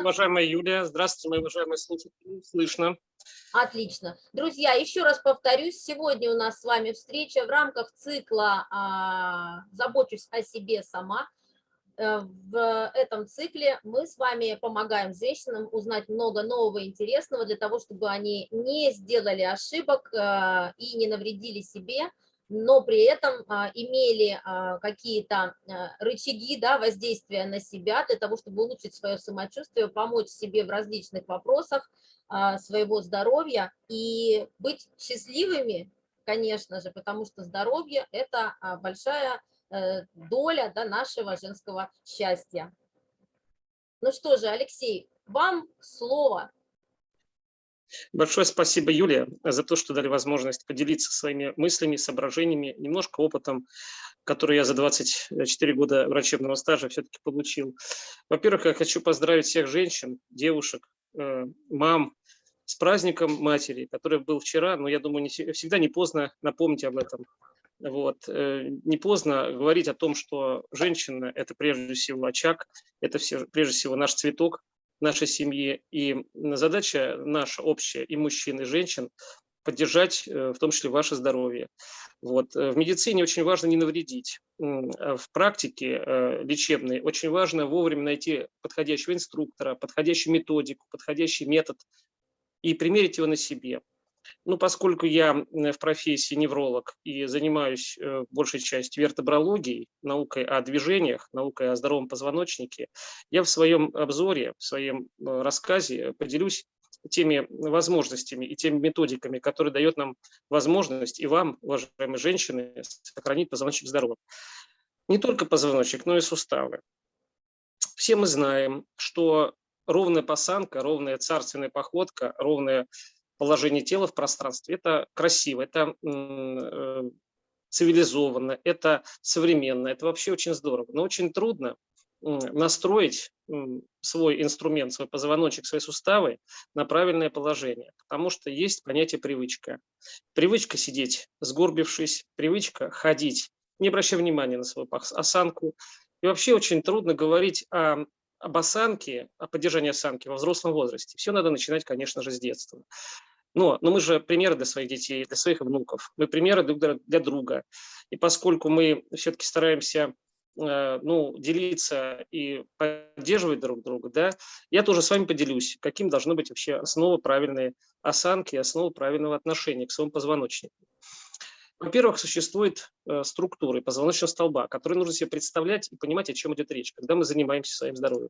уважаемая Юлия. Здравствуйте, мои уважаемые слушатели. Слышно. Отлично. Друзья, еще раз повторюсь, сегодня у нас с вами встреча в рамках цикла а, «Забочусь о себе сама». Э, в этом цикле мы с вами помогаем женщинам узнать много нового и интересного для того, чтобы они не сделали ошибок э, и не навредили себе, но при этом а, имели а, какие-то а, рычаги да, воздействия на себя для того, чтобы улучшить свое самочувствие, помочь себе в различных вопросах своего здоровья и быть счастливыми, конечно же, потому что здоровье – это большая э, доля да, нашего женского счастья. Ну что же, Алексей, вам слово. Большое спасибо, Юлия, за то, что дали возможность поделиться своими мыслями, соображениями, немножко опытом, который я за 24 года врачебного стажа все-таки получил. Во-первых, я хочу поздравить всех женщин, девушек, э, мам с праздником матери, который был вчера, но я думаю, не, всегда не поздно напомнить об этом. Вот. Э, не поздно говорить о том, что женщина – это прежде всего очаг, это все, прежде всего наш цветок, нашей семьи. И задача наша общая, и мужчин, и женщин, поддержать э, в том числе ваше здоровье. Вот. Э, в медицине очень важно не навредить. А в практике э, лечебной очень важно вовремя найти подходящего инструктора, подходящую методику, подходящий метод и примерить его на себе. Ну, поскольку я в профессии невролог и занимаюсь э, большей частью вертебрологией, наукой о движениях, наукой о здоровом позвоночнике, я в своем обзоре, в своем э, рассказе поделюсь теми возможностями и теми методиками, которые дают нам возможность и вам, уважаемые женщины, сохранить позвоночник здоровым. Не только позвоночник, но и суставы. Все мы знаем, что ровная посанка, ровная царственная походка, ровная положение тела в пространстве. Это красиво, это э, цивилизованно, это современно, это вообще очень здорово. Но очень трудно настроить свой инструмент, свой позвоночек, свои суставы на правильное положение, потому что есть понятие привычка. Привычка сидеть сгорбившись, привычка ходить, не обращая внимания на свою осанку. И вообще очень трудно говорить о, об осанке, о поддержании осанки во взрослом возрасте. Все надо начинать, конечно же, с детства. Но, но мы же примеры для своих детей, для своих внуков, мы примеры друг для друга. И поскольку мы все-таки стараемся э, ну, делиться и поддерживать друг друга, да, я тоже с вами поделюсь, каким должны быть вообще основы правильной осанки, основы правильного отношения к своему позвоночнику. Во-первых, существует э, структуры позвоночного столба, которые нужно себе представлять и понимать, о чем идет речь, когда мы занимаемся своим здоровьем.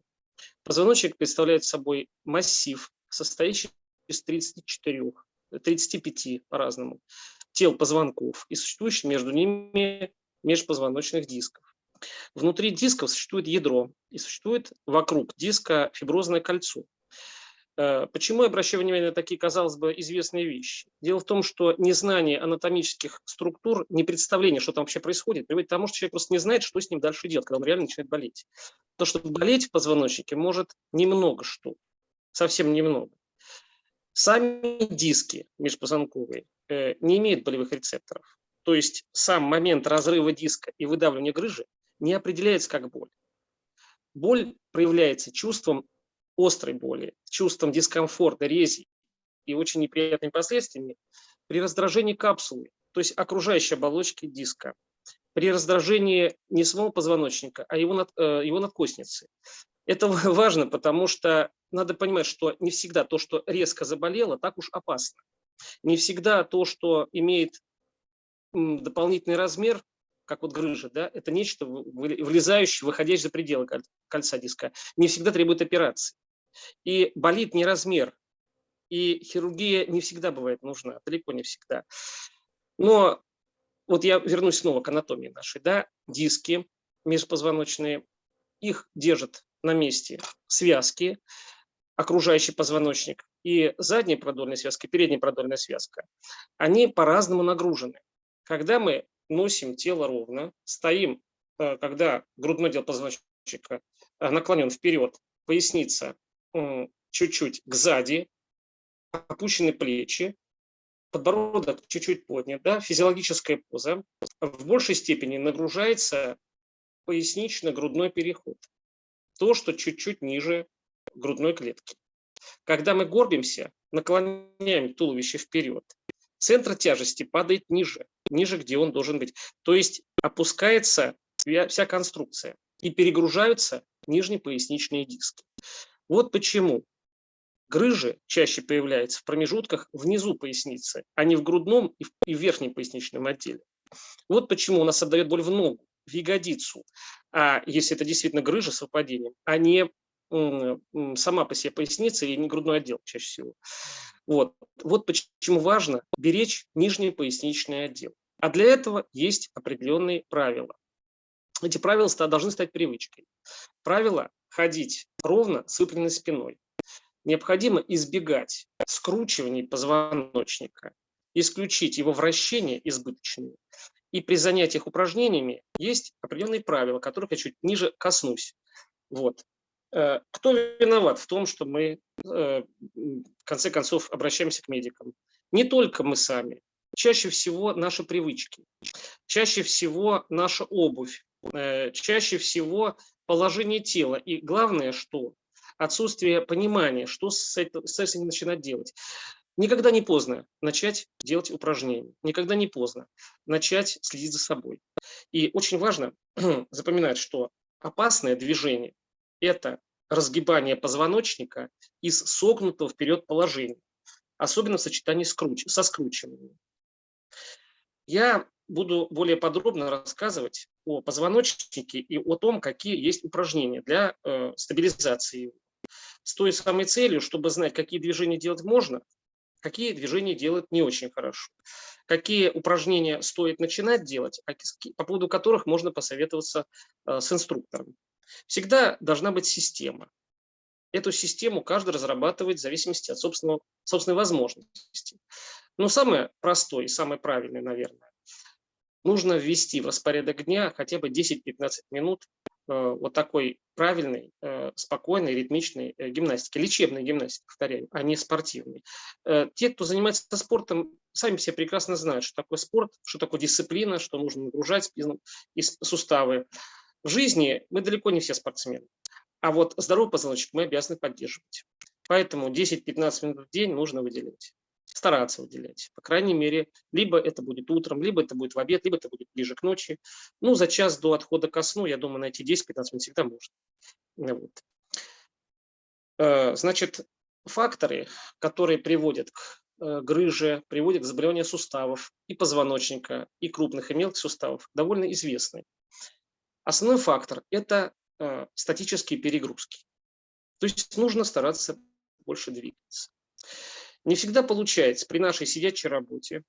Позвоночник представляет собой массив, состоящий из 34, 35 по-разному тел позвонков и существующих между ними межпозвоночных дисков. Внутри дисков существует ядро и существует вокруг диска фиброзное кольцо. Э, почему я обращаю внимание на такие, казалось бы, известные вещи? Дело в том, что незнание анатомических структур, не представление, что там вообще происходит, приводит к тому, что человек просто не знает, что с ним дальше делать, когда он реально начинает болеть. То, что болеть в позвоночнике может немного что, совсем немного. Сами диски межпозвонковые э, не имеют болевых рецепторов. То есть сам момент разрыва диска и выдавливания грыжи не определяется как боль. Боль проявляется чувством острой боли, чувством дискомфорта, рези и очень неприятными последствиями при раздражении капсулы, то есть окружающей оболочки диска, при раздражении не самого позвоночника, а его, над, э, его надкосницы. Это важно, потому что надо понимать, что не всегда то, что резко заболело, так уж опасно. Не всегда то, что имеет дополнительный размер, как вот грыжа, да, это нечто влезающее, выходящее за пределы кольца диска, не всегда требует операции. И болит не размер, и хирургия не всегда бывает нужна, далеко не всегда. Но вот я вернусь снова к анатомии нашей, да, диски межпозвоночные, их держат на месте связки, окружающий позвоночник, и задняя продольная связка, и передняя продольная связка, они по-разному нагружены. Когда мы носим тело ровно, стоим, э, когда грудной отдел позвоночника э, наклонен вперед, поясница чуть-чуть к сзади, опущены плечи, подбородок чуть-чуть поднят, да, физиологическая поза, в большей степени нагружается пояснично-грудной переход то, что чуть-чуть ниже грудной клетки. Когда мы горбимся, наклоняем туловище вперед, центр тяжести падает ниже, ниже, где он должен быть. То есть опускается вся конструкция и перегружаются нижние поясничные диски. Вот почему грыжи чаще появляются в промежутках внизу поясницы, а не в грудном и в, верхнем поясничном отделе. Вот почему у нас отдает боль в ногу, в ягодицу, а если это действительно грыжа с выпадением, а не сама по себе поясница и не грудной отдел чаще всего. Вот. вот почему важно беречь нижний поясничный отдел. А для этого есть определенные правила. Эти правила должны стать привычкой. Правило ходить ровно с выпрямленной спиной. Необходимо избегать скручиваний позвоночника, исключить его вращение избыточные. И при занятиях упражнениями есть определенные правила, которых я чуть ниже коснусь. Вот. Э, кто виноват в том, что мы э, в конце концов обращаемся к медикам? Не только мы сами. Чаще всего наши привычки, чаще всего наша обувь, э, чаще всего положение тела. И главное, что отсутствие понимания, что с этим, с этим начинать делать. Никогда не поздно начать делать упражнения, никогда не поздно начать следить за собой. И очень важно запоминать, что опасное движение – это разгибание позвоночника из согнутого вперед положения, особенно в сочетании с круч, со скручиванием. Я буду более подробно рассказывать о позвоночнике и о том, какие есть упражнения для э, стабилизации. С той самой целью, чтобы знать, какие движения делать можно, какие движения делать не очень хорошо, какие упражнения стоит начинать делать, а по поводу которых можно посоветоваться э, с инструктором. Всегда должна быть система. Эту систему каждый разрабатывает в зависимости от собственного, собственной возможности. Но самое простое и самое правильное, наверное, нужно ввести в распорядок дня хотя бы 10-15 минут э, вот такой правильной, э, спокойной, ритмичной э, гимнастики, лечебной гимнастики, повторяю, а не спортивной. Те, кто занимается спортом, сами все прекрасно знают, что такое спорт, что такое дисциплина, что нужно нагружать суставы. В жизни мы далеко не все спортсмены, а вот здоровый позвоночник мы обязаны поддерживать. Поэтому 10-15 минут в день нужно выделять стараться выделять. По крайней мере, либо это будет утром, либо это будет в обед, либо это будет ближе к ночи. Ну, за час до отхода ко сну, я думаю, найти 10-15 минут всегда можно. Вот. Э, значит, факторы, которые приводят к э, грыже, приводят к заболеванию суставов и позвоночника, и крупных, и мелких суставов, довольно известны. Основной фактор – это э, статические перегрузки. То есть нужно стараться больше двигаться. Не всегда получается при нашей сидячей работе,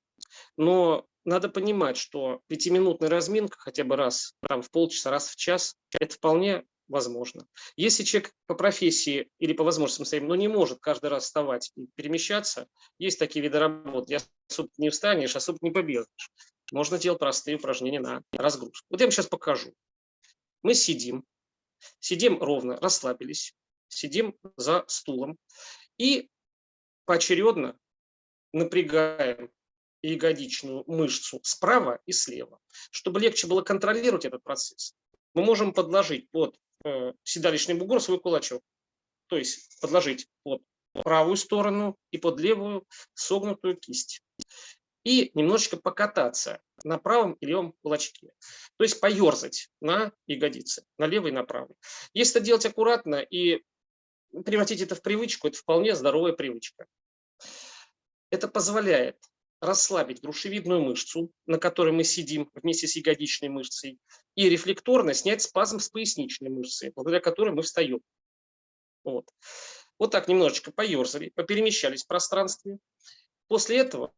но надо понимать, что пятиминутная разминка хотя бы раз там, в полчаса, раз в час, это вполне возможно. Если человек по профессии или по возможностям своим, но не может каждый раз вставать и перемещаться, есть такие виды работ, я особо не встанешь, особо не побегаешь. Можно делать простые упражнения на разгрузку. Вот я вам сейчас покажу. Мы сидим, сидим ровно, расслабились, сидим за стулом и поочередно напрягаем ягодичную мышцу справа и слева. Чтобы легче было контролировать этот процесс, мы можем подложить под э, седалищный бугор свой кулачок. То есть подложить под правую сторону и под левую согнутую кисть. И немножечко покататься на правом и левом кулачке. То есть поерзать на ягодице, на левой и на правой. Если это делать аккуратно и превратить это в привычку, это вполне здоровая привычка. Это позволяет расслабить грушевидную мышцу, на которой мы сидим вместе с ягодичной мышцей, и рефлекторно снять спазм с поясничной мышцы, благодаря которой мы встаем. Вот. вот так немножечко поерзали, поперемещались в пространстве. После этого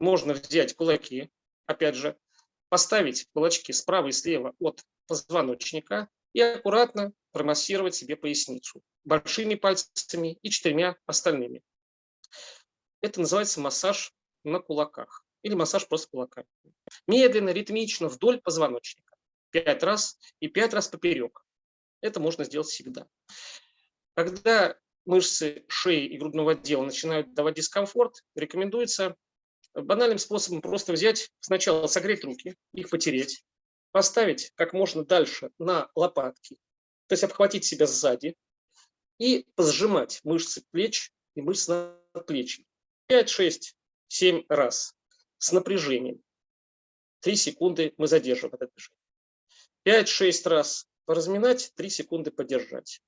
можно взять кулаки, опять же, поставить кулачки справа и слева от позвоночника и аккуратно промассировать себе поясницу большими пальцами и четырьмя остальными. Это называется массаж на кулаках или массаж просто кулаками. Медленно, ритмично, вдоль позвоночника. Пять раз и пять раз поперек. Это можно сделать всегда. Когда мышцы шеи и грудного отдела начинают давать дискомфорт, рекомендуется банальным способом просто взять, сначала согреть руки, их потереть, поставить как можно дальше на лопатки, то есть обхватить себя сзади, и сжимать мышцы плеч и мышцы надплечья. 5, 6, 7 раз с напряжением. 3 секунды мы задерживаем это движение. 5-6 раз поразминать, 3 секунды подержать.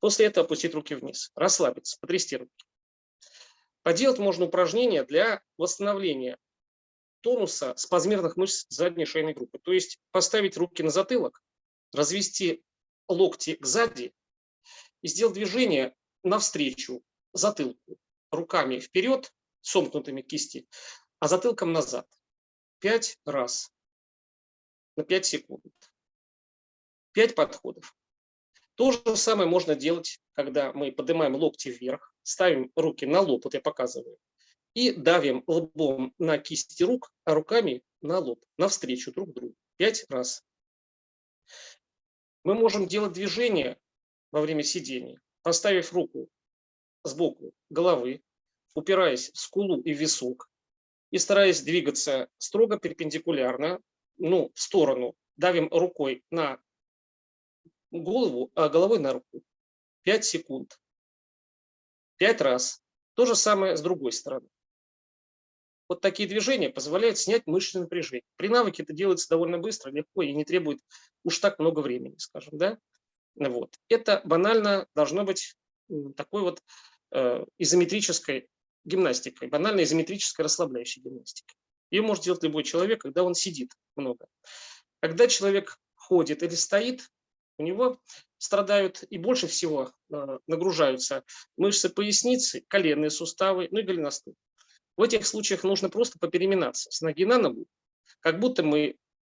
После этого опустить руки вниз, расслабиться, потрясти руки. Поделать можно упражнения для восстановления тонуса спазмерных мышц задней шейной группы. То есть поставить руки на затылок, развести локти к сзади и сделать движение навстречу затылку, руками вперед, сомкнутыми кисти, а затылком назад. Пять раз на 5 секунд. Пять подходов. То же самое можно делать, когда мы поднимаем локти вверх, ставим руки на лоб, вот я показываю, и давим лбом на кисти рук, а руками на лоб, навстречу друг другу. Пять раз. Мы можем делать движение во время сидения, поставив руку сбоку головы, упираясь в скулу и висок, и стараясь двигаться строго перпендикулярно, ну, в сторону, давим рукой на голову, а головой на руку. 5 секунд. 5 раз. То же самое с другой стороны. Вот такие движения позволяют снять мышечное напряжение. При навыке это делается довольно быстро, легко и не требует уж так много времени, скажем. Да? Вот. Это банально должно быть такой вот э, изометрической гимнастикой, банальной изометрической расслабляющей гимнастикой. Ее может делать любой человек, когда он сидит много. Когда человек ходит или стоит, у него страдают и больше всего э, нагружаются мышцы поясницы, коленные суставы, ну и голеностоп. В этих случаях нужно просто попереминаться с ноги на ногу, как будто мы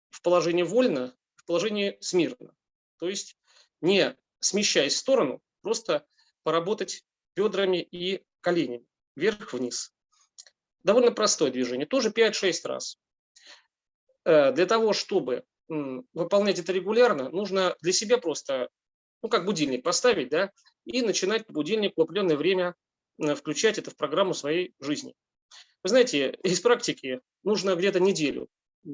в положении вольно, в положении смирно. То есть не смещаясь в сторону, просто поработать бедрами и коленями, вверх-вниз. Довольно простое движение, тоже 5-6 раз. Э, для того, чтобы выполнять это регулярно, нужно для себя просто, ну как будильник поставить, да, и начинать по будильнику в определенное время э, включать это в программу своей жизни. Вы знаете, из практики нужно где-то неделю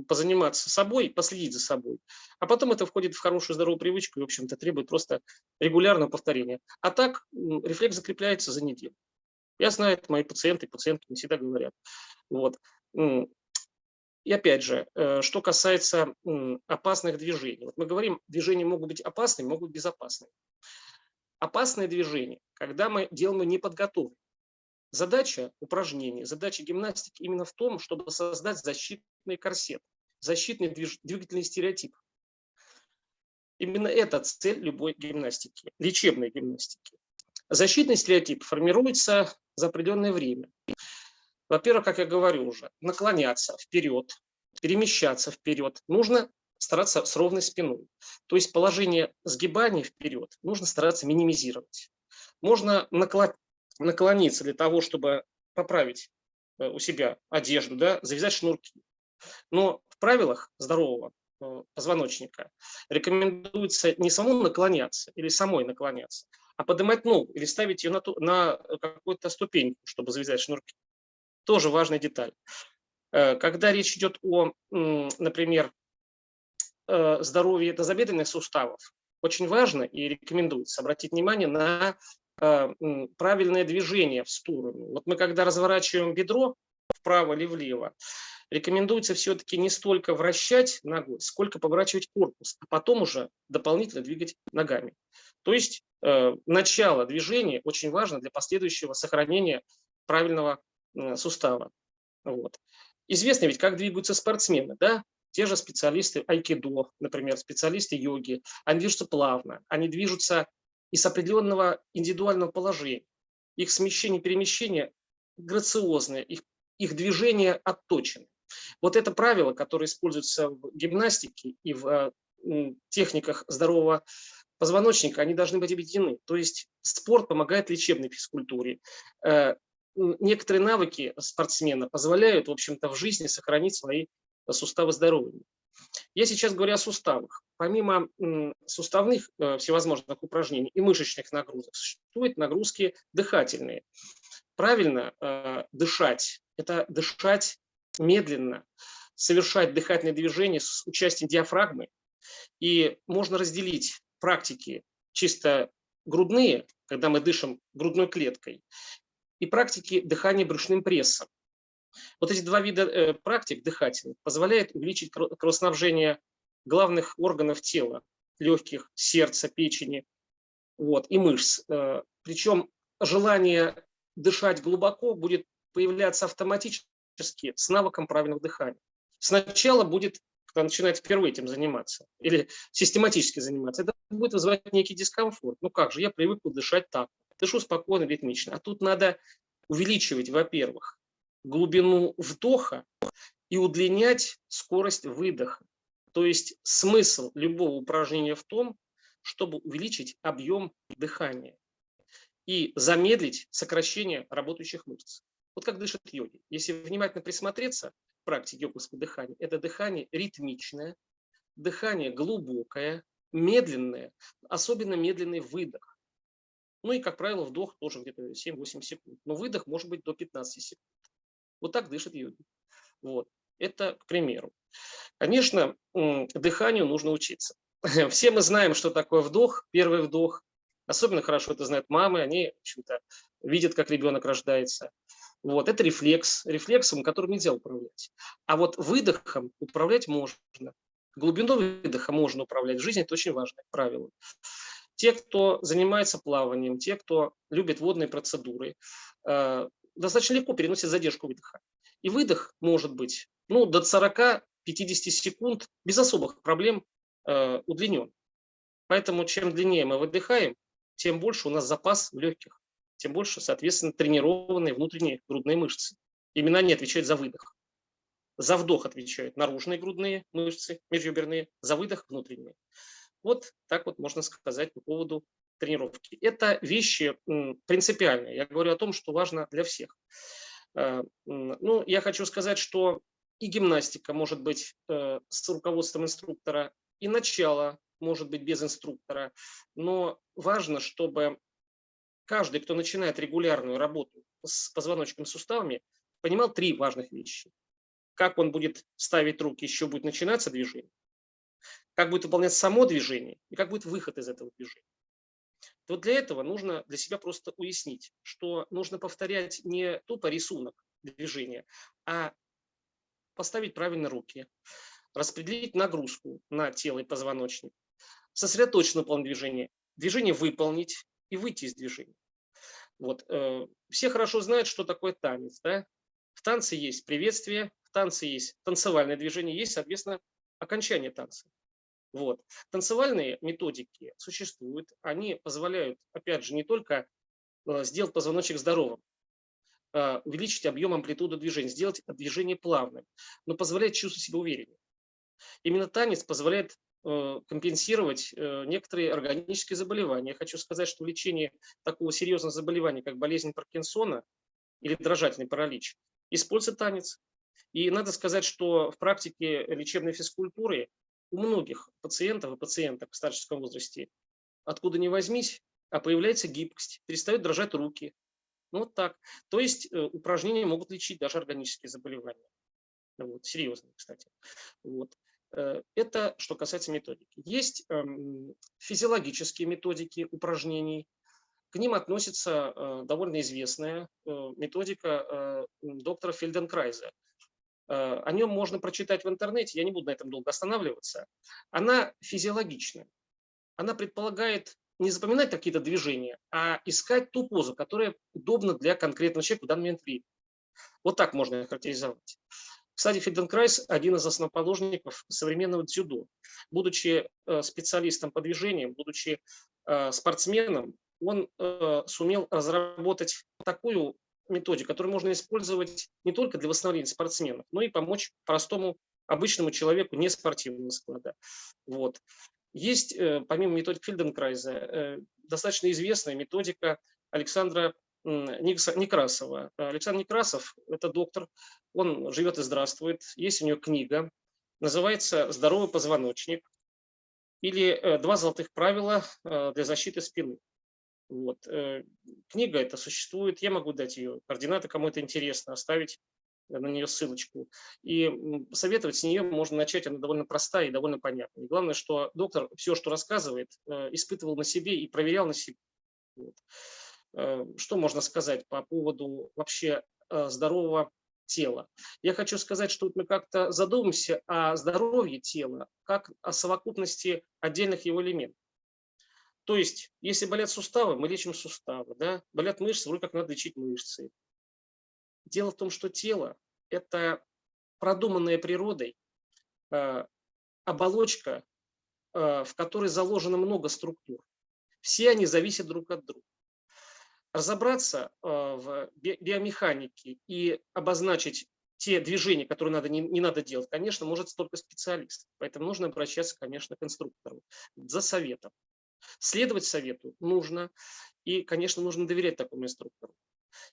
позаниматься собой, последить за собой. А потом это входит в хорошую здоровую привычку и, в общем-то, требует просто регулярного повторения. А так рефлекс закрепляется за неделю. Я знаю, это мои пациенты, пациентки не всегда говорят. Вот. И опять же, э, что касается опасных движений. Вот мы говорим, движения могут быть опасными, могут быть безопасными. Опасные движения, когда мы делаем неподготовленные. Задача упражнений, задача гимнастики именно в том, чтобы создать защитный корсет, защитный движ, двигательный стереотип. Именно это цель любой гимнастики, лечебной гимнастики. Защитный стереотип формируется за определенное время. Во-первых, как я говорю уже, наклоняться вперед, перемещаться вперед. Нужно стараться с ровной спиной. То есть положение сгибания вперед нужно стараться минимизировать. Можно наклониться для того, чтобы поправить э, у себя одежду, да, завязать шнурки. Но в правилах здорового э, позвоночника рекомендуется не самому наклоняться или самой наклоняться, а поднимать ногу или ставить ее на, на какую-то ступеньку, чтобы завязать шнурки. Тоже важная деталь. Э, когда речь идет о, например, здоровье тазобедренных суставов, очень важно и рекомендуется обратить внимание на а, правильное движение в сторону. Вот мы когда разворачиваем бедро вправо или влево, рекомендуется все-таки не столько вращать ногой, сколько поворачивать корпус, а потом уже дополнительно двигать ногами. То есть э, начало движения очень важно для последующего сохранения правильного э, сустава. Вот. Известно ведь, как двигаются спортсмены, да? Те же специалисты айкидо, например, специалисты йоги, они движутся плавно, они движутся из определенного индивидуального положения. Их смещение, перемещение грациозное, их, их движение отточены. Вот это правило, которое используется в гимнастике и в э, техниках здорового позвоночника, они должны быть объединены. То есть спорт помогает лечебной физкультуре. Некоторые навыки спортсмена позволяют, в общем-то, в жизни сохранить свои суставы здоровыми. Я сейчас говорю о суставах. Помимо суставных э, всевозможных упражнений и мышечных нагрузок, существуют нагрузки дыхательные. Правильно э, дышать – это дышать медленно, совершать дыхательные движения с участием диафрагмы. И можно разделить практики чисто грудные, когда мы дышим грудной клеткой, и практики дыхания брюшным прессом. Вот эти два вида э, практик дыхательных позволяют увеличить кровоснабжение главных органов тела, легких, сердца, печени вот, и мышц. Э, причем желание дышать глубоко будет появляться автоматически с навыком правильного дыхания. Сначала будет, когда начинает впервые этим заниматься или систематически заниматься, это будет вызывать некий дискомфорт. Ну как же, я привык дышать так, дышу спокойно, ритмично. А тут надо увеличивать, во-первых, глубину вдоха и удлинять скорость выдоха. То есть смысл любого упражнения в том, чтобы увеличить объем дыхания и замедлить сокращение работающих мышц. Вот как дышат йоги. Если внимательно присмотреться к практике йоговского дыхания, это дыхание ритмичное, дыхание глубокое, медленное, особенно медленный выдох. Ну и, как правило, вдох тоже где-то 7-8 секунд. Но выдох может быть до 15 секунд. Вот так дышат йоги. Вот. Это к примеру. Конечно, дыханию нужно учиться. Все мы знаем, что такое вдох, первый вдох. Особенно хорошо это знают мамы, они, видят, как ребенок рождается. Вот, это рефлекс, рефлексом, которым нельзя управлять. А вот выдохом управлять можно. Глубиной выдоха можно управлять. В жизни это очень важное правило. Те, кто занимается плаванием, те, кто любит водные процедуры, э, достаточно легко переносят задержку выдоха. И выдох может быть ну, до 40-50 секунд без особых проблем э, удлинен. Поэтому чем длиннее мы выдыхаем, тем больше у нас запас в легких, тем больше, соответственно, тренированные внутренние грудные мышцы. Именно они отвечают за выдох. За вдох отвечают наружные грудные мышцы, межреберные, за выдох внутренние. Вот так вот можно сказать по поводу тренировки. Это вещи принципиальные. Я говорю о том, что важно для всех. Э, ну, я хочу сказать, что и гимнастика может быть э, с руководством инструктора, и начало может быть без инструктора. Но важно, чтобы каждый, кто начинает регулярную работу с позвоночным суставами, понимал три важных вещи. Как он будет ставить руки, еще будет начинаться движение, как будет выполнять само движение и как будет выход из этого движения. Вот для этого нужно для себя просто уяснить, что нужно повторять не тупо рисунок движения, а поставить правильно руки, распределить нагрузку на тело и позвоночник, сосредоточиться на план движения, движение выполнить и выйти из движения. Вот. Э, все хорошо знают, что такое танец. Да? В танце есть приветствие, в танце есть танцевальное движение, есть, соответственно, окончание танца. Вот. Танцевальные методики существуют, они позволяют, опять же, не только э, сделать позвоночник здоровым, а, увеличить объем амплитуду движения, сделать движение плавным, но позволяет чувствовать себя увереннее. Именно танец позволяет э, компенсировать э, некоторые органические заболевания. Я хочу сказать, что лечение такого серьезного заболевания, как болезнь Паркинсона или дрожательный паралич, используется танец. И надо сказать, что в практике лечебной физкультуры у многих пациентов и пациенток в старческом возрасте, откуда ни возьмись, а появляется гибкость, перестают дрожать руки. Ну вот так. То есть э, упражнения могут лечить даже органические заболевания. Вот, серьезные, кстати. Вот. Э, это что касается методики. Есть эм, физиологические методики упражнений. К ним относится э, довольно известная методика доктора Фельденкрайза. Э, о нем можно прочитать в интернете, я не буду на этом долго останавливаться. Она физиологичная. Она предполагает не запоминать какие-то движения, а искать ту позу, которая удобна для конкретного человека в данный момент времени. Вот так можно их характеризовать. Кстати, Фиденкрайс – один из основоположников современного дзюдо. Будучи э, специалистом по движениям, будучи э, спортсменом, он сумел разработать такую методик, который можно использовать не только для восстановления спортсменов, но и помочь простому обычному человеку не спортивного склада. Вот. Есть, э, помимо методик Фельденкрайза, э, достаточно известная методика Александра Некрасова. Александр Некрасов – это доктор, он живет и здравствует. Есть у него книга, называется «Здоровый позвоночник» или э, «Два золотых правила для защиты спины». Вот. Э, книга эта существует, я могу дать ее координаты, кому это интересно, оставить на нее ссылочку. И советовать с нее можно начать, она довольно простая и довольно понятная. И главное, что доктор все, что рассказывает, э, испытывал на себе и проверял на себе. Вот. Э, что можно сказать по поводу вообще здорового тела? Я хочу сказать, что мы как-то задумаемся о здоровье тела, как о совокупности отдельных его элементов. То есть, если болят суставы, мы лечим суставы, да? болят мышцы, вроде как надо лечить мышцы. Дело в том, что тело – это продуманная природой э, оболочка, в которой заложено много структур. Все они зависят друг от друга разобраться э, в биомеханике и обозначить те движения, которые надо, не, не надо делать, конечно, может только специалист. Поэтому нужно обращаться, конечно, к инструктору за советом. Следовать совету нужно, и, конечно, нужно доверять такому инструктору.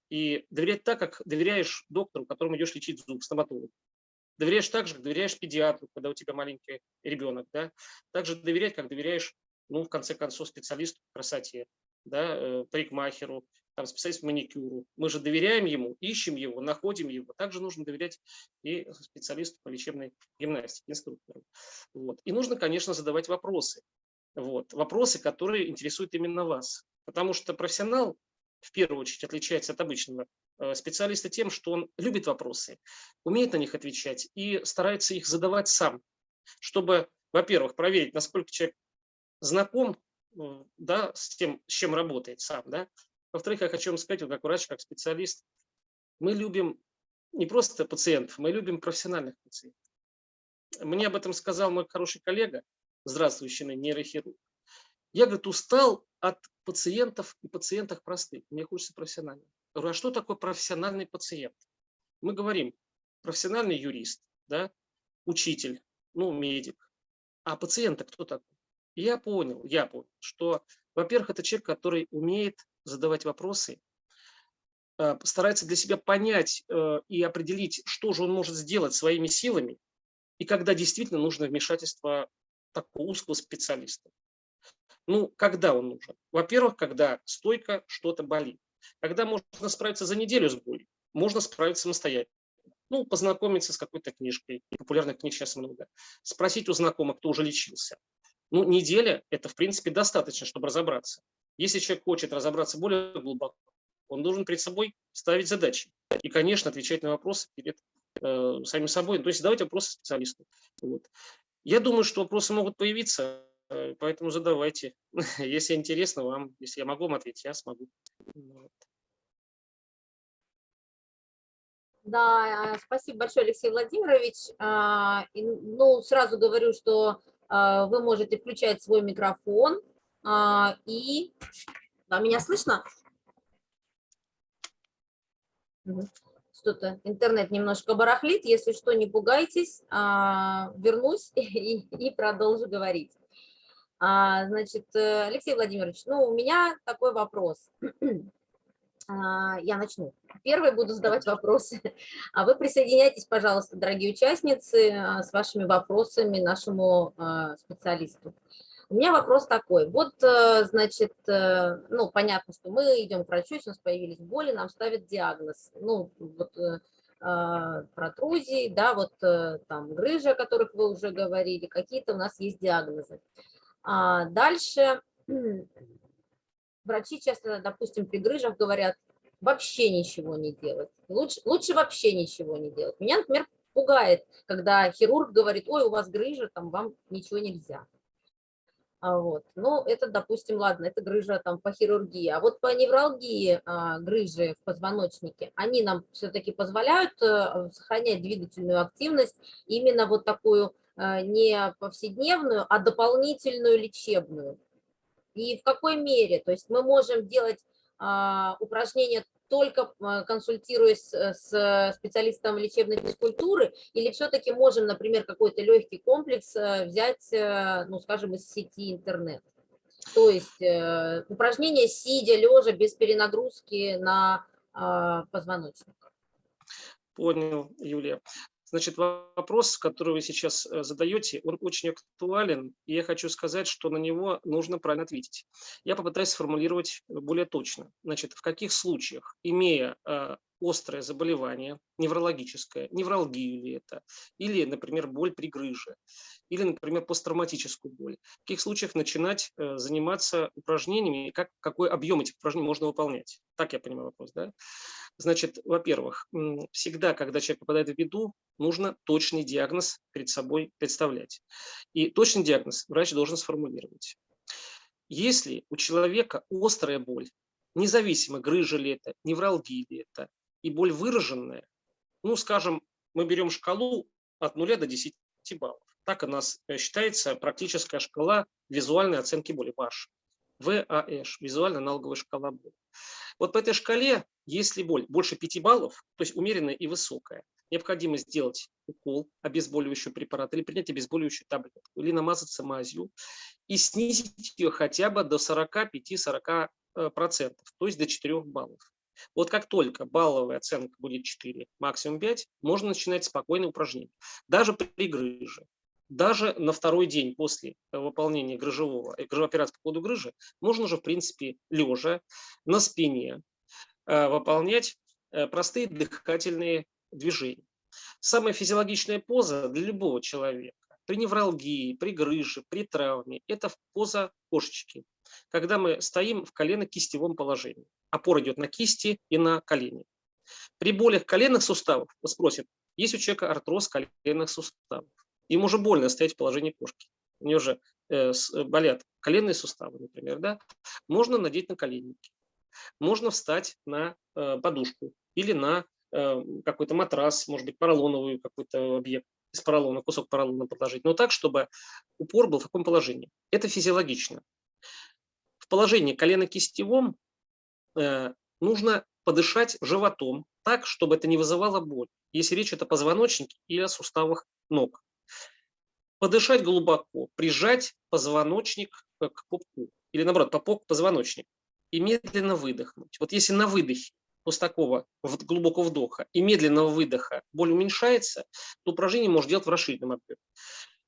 И доверять так, как доверяешь доктору, которому идешь лечить зуб, стоматологу. Доверяешь так же, как доверяешь педиатру, когда у тебя маленький ребенок. Да? Также доверять, как доверяешь, ну, в конце концов, специалисту красоте да, э, парикмахеру, там, специалист по маникюру. Мы же доверяем ему, ищем его, находим его. Также нужно доверять и специалисту по лечебной гимнастике, инструктору. Вот. И нужно, конечно, задавать вопросы. Вот. Вопросы, которые интересуют именно вас. Потому что профессионал, в первую очередь, отличается от обычного э, специалиста тем, что он любит вопросы, умеет на них отвечать и старается их задавать сам, чтобы, во-первых, проверить, насколько человек знаком да, с тем, с чем работает сам. Да? Во-вторых, я хочу вам сказать, вот как врач, как специалист, мы любим не просто пациентов, мы любим профессиональных пациентов. Мне об этом сказал мой хороший коллега, здравствующий нейрохирург. Я, говорит, устал от пациентов и пациентах простых. Мне хочется профессиональных. Я говорю, а что такое профессиональный пациент? Мы говорим, профессиональный юрист, да, учитель, ну, медик. А пациент кто такой? я понял, я понял, что, во-первых, это человек, который умеет задавать вопросы, э, старается для себя понять э, и определить, что же он может сделать своими силами, и когда действительно нужно вмешательство такого узкого специалиста. Ну, когда он нужен? Во-первых, когда стойко что-то болит. Когда можно справиться за неделю с болью, можно справиться самостоятельно. Ну, познакомиться с какой-то книжкой, популярных книг сейчас много. Спросить у знакомых, кто уже лечился. Ну, неделя – это, в принципе, достаточно, чтобы разобраться. Если человек хочет разобраться более глубоко, он должен перед собой ставить задачи. И, конечно, отвечать на вопросы перед э, самим собой. То есть задавать вопросы специалисту. Вот. Я думаю, что вопросы могут появиться, э, поэтому задавайте. Если интересно вам, если я могу вам ответить, я смогу. Да, спасибо большое, Алексей Владимирович. А, ну, сразу говорю, что а, вы можете включать свой микрофон а, и... Да, меня слышно? Что-то интернет немножко барахлит, если что, не пугайтесь, а, вернусь и, и продолжу говорить. Значит, э, Алексей Владимирович, ну, у меня такой вопрос. А, я начну. Первый буду задавать вопросы. А вы присоединяйтесь, пожалуйста, дорогие участницы, а, с вашими вопросами нашему а, специалисту. У меня вопрос такой. Вот, э, значит, э, ну, понятно, что мы идем к врачу, у нас появились боли, нам ставят диагноз. Ну, вот э, протрузии, да, вот там грыжи, о которых вы уже говорили, какие-то у нас есть диагнозы. Дальше врачи часто, допустим, при грыжах говорят, вообще ничего не делать. Лучше, лучше вообще ничего не делать. Меня, например, пугает, когда хирург говорит, ой, у вас грыжа, там вам ничего нельзя. А вот. Ну, это, допустим, ладно, это грыжа там по хирургии. А вот по невралгии а, грыжи в позвоночнике, они нам все-таки позволяют а, сохранять двигательную активность, именно вот такую а, не повседневную, а дополнительную лечебную и в какой мере. То есть мы можем делать а, упражнения только а, консультируясь с специалистом лечебной физкультуры, или все-таки можем, например, какой-то легкий комплекс э, взять, э, ну, скажем, из сети интернет. То есть э, упражнения сидя, лежа, без перенагрузки на а, позвоночник. Понял, Юлия. Значит, вопрос, который вы сейчас э, задаете, он очень актуален, и я хочу сказать, что на него нужно правильно ответить. Я попытаюсь сформулировать более точно. Значит, в каких случаях, имея э, острое заболевание, неврологическое, невралгию ли это, или, например, боль при грыже, или, например, посттравматическую боль. В таких случаях начинать э, заниматься упражнениями, как, какой объем этих упражнений можно выполнять. Так я понимаю вопрос, да? Значит, во-первых, всегда, когда человек попадает в беду, нужно точный диагноз перед собой представлять. И точный диагноз врач должен сформулировать. Если у человека острая боль, независимо, грыжа ли это, невралгия ли это, и боль выраженная, ну, скажем, мы берем шкалу от 0 до 10 баллов. Так у нас э, считается практическая шкала визуальной оценки боли, ВАШ. ВАЭШ, визуально-аналоговая шкала боли. Вот по этой шкале, если боль больше 5 баллов, то есть умеренная и высокая, необходимо сделать укол обезболивающего препарата или принять обезболивающую таблетку, или намазаться мазью и снизить ее хотя бы до 45-40%, э, то есть до 4 баллов. Вот как только балловая оценка будет 4, максимум 5, можно начинать спокойное упражнение. Даже при грыже. Даже на второй день после выполнения грыжевого, э, грыжевой операции по поводу грыжи можно уже, в принципе, лежа на спине э, выполнять э, простые дыхательные движения. Самая физиологичная поза для любого человека при невралгии, при грыже, при травме – это поза кошечки, когда мы стоим в колено-кистевом положении. Опора идет на кисти и на колени. При болях коленных суставов, вот спросят, есть у человека артроз коленных суставов. Им уже больно стоять в положении кошки. У него же э, болят коленные суставы, например. Да? Можно надеть на коленники. Можно встать на э, подушку или на э, какой-то матрас, может быть, поролоновый какой-то объект из поролона, кусок поролона подложить, но так, чтобы упор был в таком положении. Это физиологично. В положении колено-кистевом э, нужно подышать животом так, чтобы это не вызывало боль, если речь идет о позвоночнике или о суставах ног. Подышать глубоко, прижать позвоночник э, к пупку, или наоборот, попок к позвоночнику, и медленно выдохнуть. Вот если на выдохе после такого глубокого вдоха и медленного выдоха боль уменьшается, то упражнение можно делать в расширенном объеме.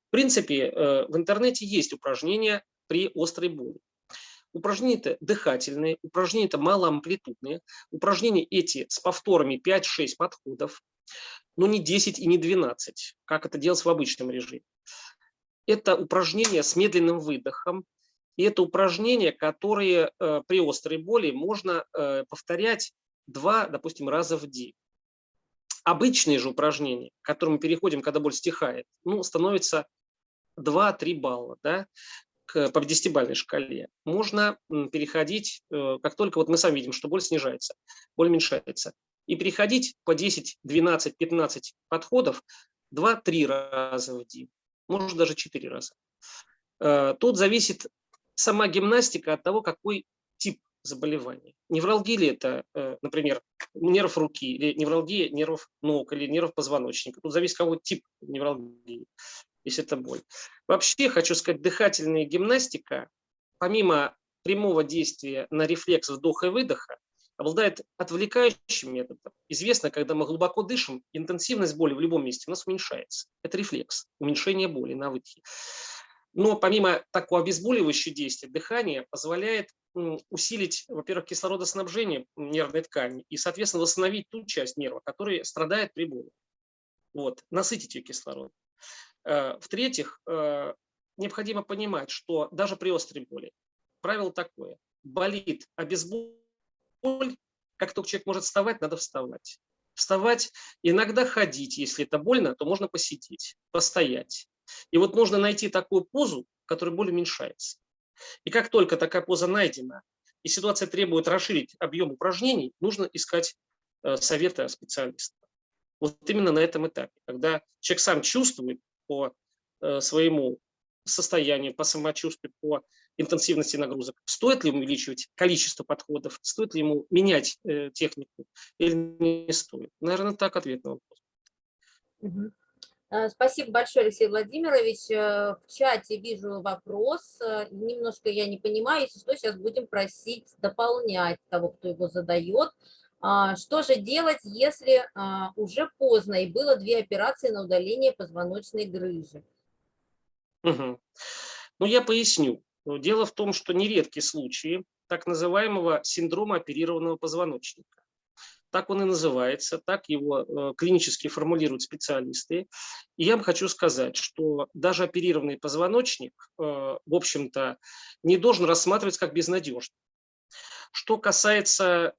В принципе, э, в интернете есть упражнения при острой боли. Упражнения дыхательные, упражнения малоамплитудные, упражнения эти с повторами 5-6 подходов, но не 10 и не 12, как это делать в обычном режиме. Это упражнения с медленным выдохом, и это упражнения, которые э, при острой боли можно э, повторять два, допустим, раза в день. Обычные же упражнения, к которым мы переходим, когда боль стихает, ну, становится 2-3 балла да, к, по 10-бальной шкале. Можно переходить, э, как только вот мы сами видим, что боль снижается, боль уменьшается, и переходить по 10, 12, 15 подходов 2-3 раза в день, может даже 4 раза. Э, тут зависит сама гимнастика от того, какой тип заболеваний. Невралгия ли это, э, например, нерв руки, или невралгия нервов ног, или нерв позвоночника. Тут зависит, какой тип невралгии, если это боль. Вообще, хочу сказать, дыхательная гимнастика, помимо прямого действия на рефлекс вдоха и выдоха, обладает отвлекающим методом. Известно, когда мы глубоко дышим, интенсивность боли в любом месте у нас уменьшается. Это рефлекс, уменьшение боли на выдохе. Но помимо такого обезболивающего действия, дыхание позволяет усилить, во-первых, кислородоснабжение нервной ткани и, соответственно, восстановить ту часть нерва, которая страдает при боли. Вот, насытить ее кислородом. Э, в-третьих, э, необходимо понимать, что даже при острой боли правило такое. Болит обезболь, как только человек может вставать, надо вставать. Вставать, иногда ходить, если это больно, то можно посидеть, постоять. И вот нужно найти такую позу, в которой боль уменьшается. И как только такая поза найдена, и ситуация требует расширить объем упражнений, нужно искать э, совета специалиста. Вот именно на этом этапе, когда человек сам чувствует по э, своему состоянию, по самочувствию, по интенсивности нагрузок, стоит ли увеличивать количество подходов, стоит ли ему менять э, технику или не стоит. Наверное, так ответ на вопрос. Э, спасибо большое, Алексей Владимирович. Э, в чате вижу вопрос. Немножко я не понимаю. Если что, сейчас будем просить дополнять того, кто его задает. А, что же делать, если а, уже поздно и было две операции на удаление позвоночной грыжи? Угу. Ну, я поясню. Дело в том, что нередки случаи так называемого синдрома оперированного позвоночника. так он и называется, так его э, клинически формулируют специалисты. И я вам хочу сказать, что даже оперированный позвоночник, э, в общем-то, не должен рассматриваться как безнадежный. Что касается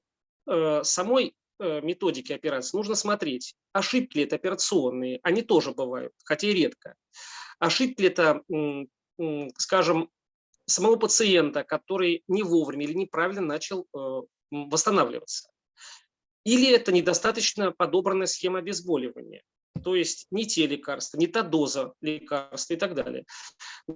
самой методики операции, нужно смотреть, ошибки ли это операционные, они тоже бывают, хотя и редко. Ошибки ли это, скажем, самого пациента, который не вовремя или неправильно начал восстанавливаться. Или это недостаточно подобранная схема обезболивания, то есть не те лекарства, не та доза лекарства и так далее.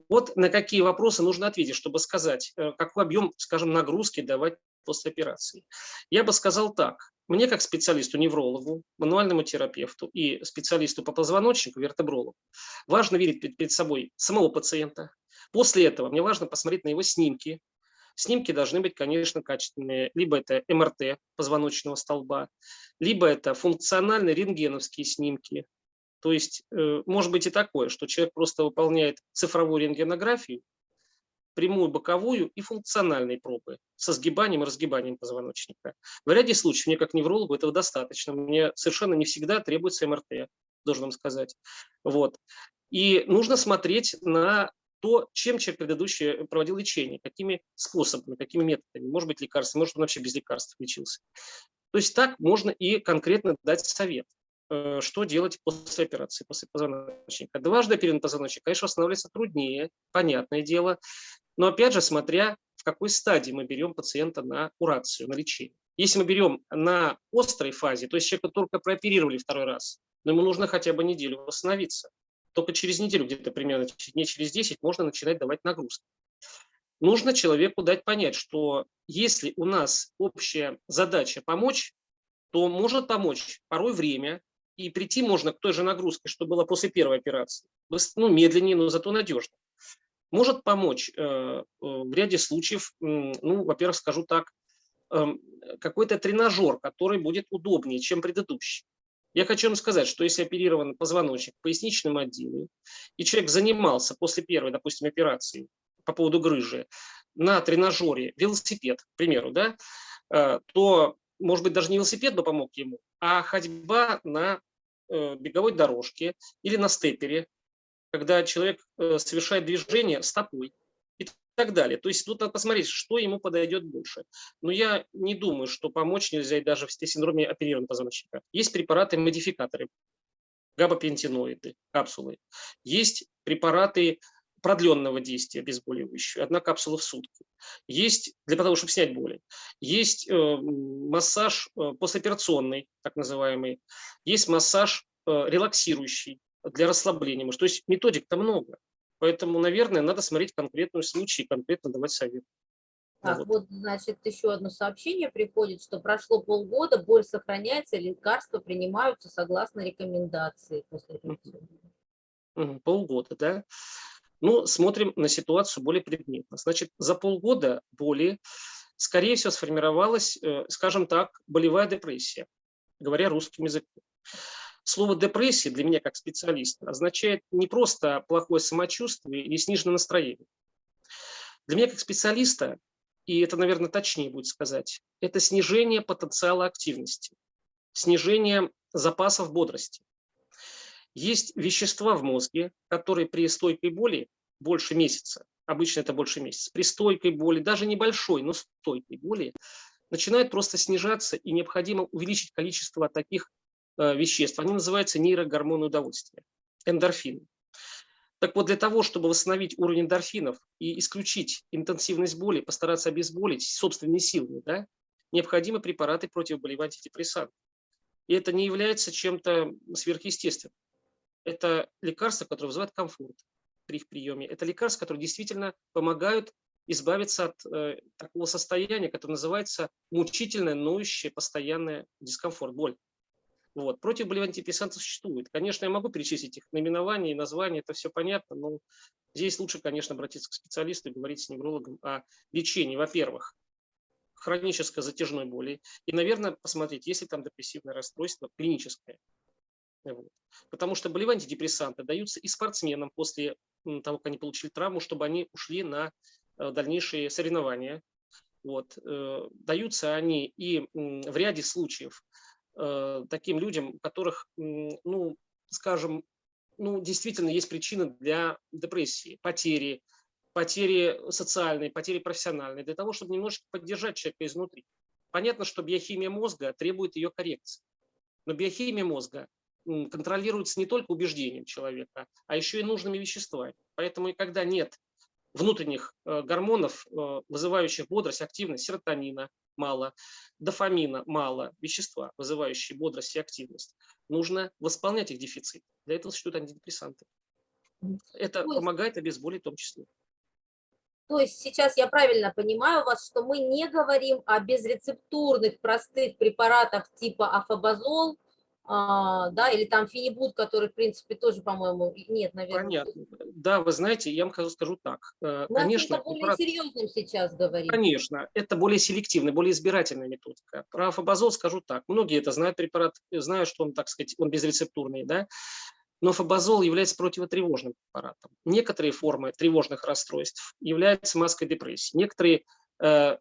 Вот на какие вопросы нужно ответить, чтобы сказать, э, какой объем, скажем, нагрузки давать после операции. Я бы сказал так. Мне, как специалисту-неврологу, мануальному терапевту и специалисту по позвоночнику, вертебрологу, важно видеть перед собой самого пациента. После этого мне важно посмотреть на его снимки, Снимки должны быть, конечно, качественные. Либо это МРТ позвоночного столба, либо это функциональные рентгеновские снимки. То есть э, может быть и такое, что человек просто выполняет цифровую рентгенографию, прямую, боковую и функциональные пробы со сгибанием и разгибанием позвоночника. В ряде случаев мне как неврологу этого достаточно. Мне совершенно не всегда требуется МРТ, должен вам сказать. Вот. И нужно смотреть на то, чем человек предыдущий проводил лечение, какими способами, какими методами, может быть лекарства, может он вообще без лекарств лечился. То есть так можно и конкретно дать совет, э, что делать после операции, после позвоночника. Дважды оперированный позвоночник, конечно, восстанавливается труднее, понятное дело, но опять же, смотря в какой стадии мы берем пациента на курацию, на лечение. Если мы берем на острой фазе, то есть человека только прооперировали второй раз, но ему нужно хотя бы неделю восстановиться только через неделю, где-то примерно не через 10, можно начинать давать нагрузки. Нужно человеку дать понять, что если у нас общая задача помочь, то может помочь порой время, и прийти можно к той же нагрузке, что было после первой операции. Ну, медленнее, но зато надежно. Может помочь э, э, в ряде случаев, ну, во-первых, скажу так, э, какой-то тренажер, который будет удобнее, чем предыдущий. Я хочу вам сказать, что если оперирован позвоночник в поясничном отделе, и человек занимался после первой, допустим, операции по поводу грыжи на тренажере велосипед, к примеру, да, э, то, может быть, даже не велосипед бы помог ему, а ходьба на беговой дорожке или на степере, когда человек э, совершает движение стопой так далее. То есть тут надо посмотреть, что ему подойдет больше. Но я не думаю, что помочь нельзя и даже в синдроме оперированного позвоночника. Есть препараты-модификаторы, габапентиноиды, капсулы. Есть препараты продленного действия обезболивающие, одна капсула в сутки. Есть для того, чтобы снять боли. Есть э, массаж э, послеоперационный, так называемый. Есть массаж э, релаксирующий для расслабления. То есть методик-то много. Поэтому, наверное, надо смотреть конкретный случай и конкретно давать совет. Так, вот. вот, значит, еще одно сообщение приходит, что прошло полгода, боль сохраняется, лекарства принимаются согласно рекомендации после операции. Полгода, да? Ну, смотрим на ситуацию более предметно. Значит, за полгода боли, скорее всего, сформировалась, э, скажем так, болевая депрессия, говоря русским языком. Слово депрессия для меня как специалиста означает не просто плохое самочувствие или сниженное настроение. Для меня как специалиста, и это, наверное, точнее будет сказать, это снижение потенциала активности, снижение запасов бодрости. Есть вещества в мозге, которые при стойкой боли больше месяца, обычно это больше месяца, при стойкой боли, даже небольшой, но стойкой боли, начинают просто снижаться, и необходимо увеличить количество таких Э, веществ, они называются нейрогормоны удовольствия, эндорфины. Так вот, для того, чтобы восстановить уровень эндорфинов и исключить интенсивность боли, постараться обезболить собственными силами, да, необходимы препараты противоболевать антидепрессанты. И это не является чем-то сверхъестественным. Это лекарства, которые вызывают комфорт при их приеме. Это лекарства, которые действительно помогают избавиться от э, такого состояния, которое называется мучительное, ноющее, постоянное дискомфорт, боль. Вот. Противоболевые антидепрессанты существуют. Конечно, я могу перечислить их наименование и название, это все понятно, но здесь лучше, конечно, обратиться к специалисту и говорить с неврологом о лечении, во-первых, хронической затяжной боли, и, наверное, посмотреть, есть ли там депрессивное расстройство клиническое. Потому что болевые антидепрессанты даются и спортсменам после того, как они получили травму, чтобы они ушли на э, дальнейшие соревнования. Вот. Э, даются они и в ряде случаев э, таким людям, у которых, ну, скажем, ну, действительно есть причины для депрессии, потери, потери социальной, потери профессиональной, для того, чтобы немножечко поддержать человека изнутри. Понятно, что биохимия мозга требует ее коррекции. Но биохимия мозга контролируется не только убеждением человека, а еще и нужными веществами. Поэтому когда нет внутренних э, гормонов, э, вызывающих бодрость, активность, серотонина мало, дофамина мало, вещества, вызывающие бодрость и активность, нужно восполнять их дефицит. Для этого существуют антидепрессанты. Это помогает обезболить в том числе. То есть сейчас я правильно понимаю вас, что мы не говорим о безрецептурных простых препаратах типа афобазол, а, да, или там фенибут, который, в принципе, тоже, по-моему, нет, наверное. Понятно. Да, вы знаете, я вам скажу так. Э, мы конечно, о более препарат... серьезным сейчас говорим. Конечно, это более селективная, более избирательная методика. Про фабазол скажу так. Многие это знают препарат, знают, что он, так сказать, он безрецептурный, да. Но фабазол является противотревожным препаратом. Некоторые формы тревожных расстройств являются маской депрессии. Некоторые, э,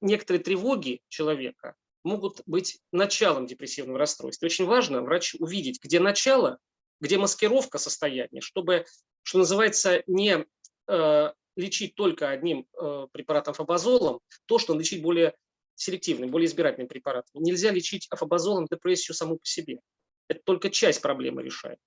некоторые тревоги человека могут быть началом депрессивного расстройства. Очень важно врач увидеть, где начало, где маскировка состояния, чтобы, что называется, не э, лечить только одним э, препаратом фабазолом, то, что лечить более селективным, более избирательным препаратом. Нельзя лечить афобазолом депрессию саму по себе. Это только часть проблемы решает.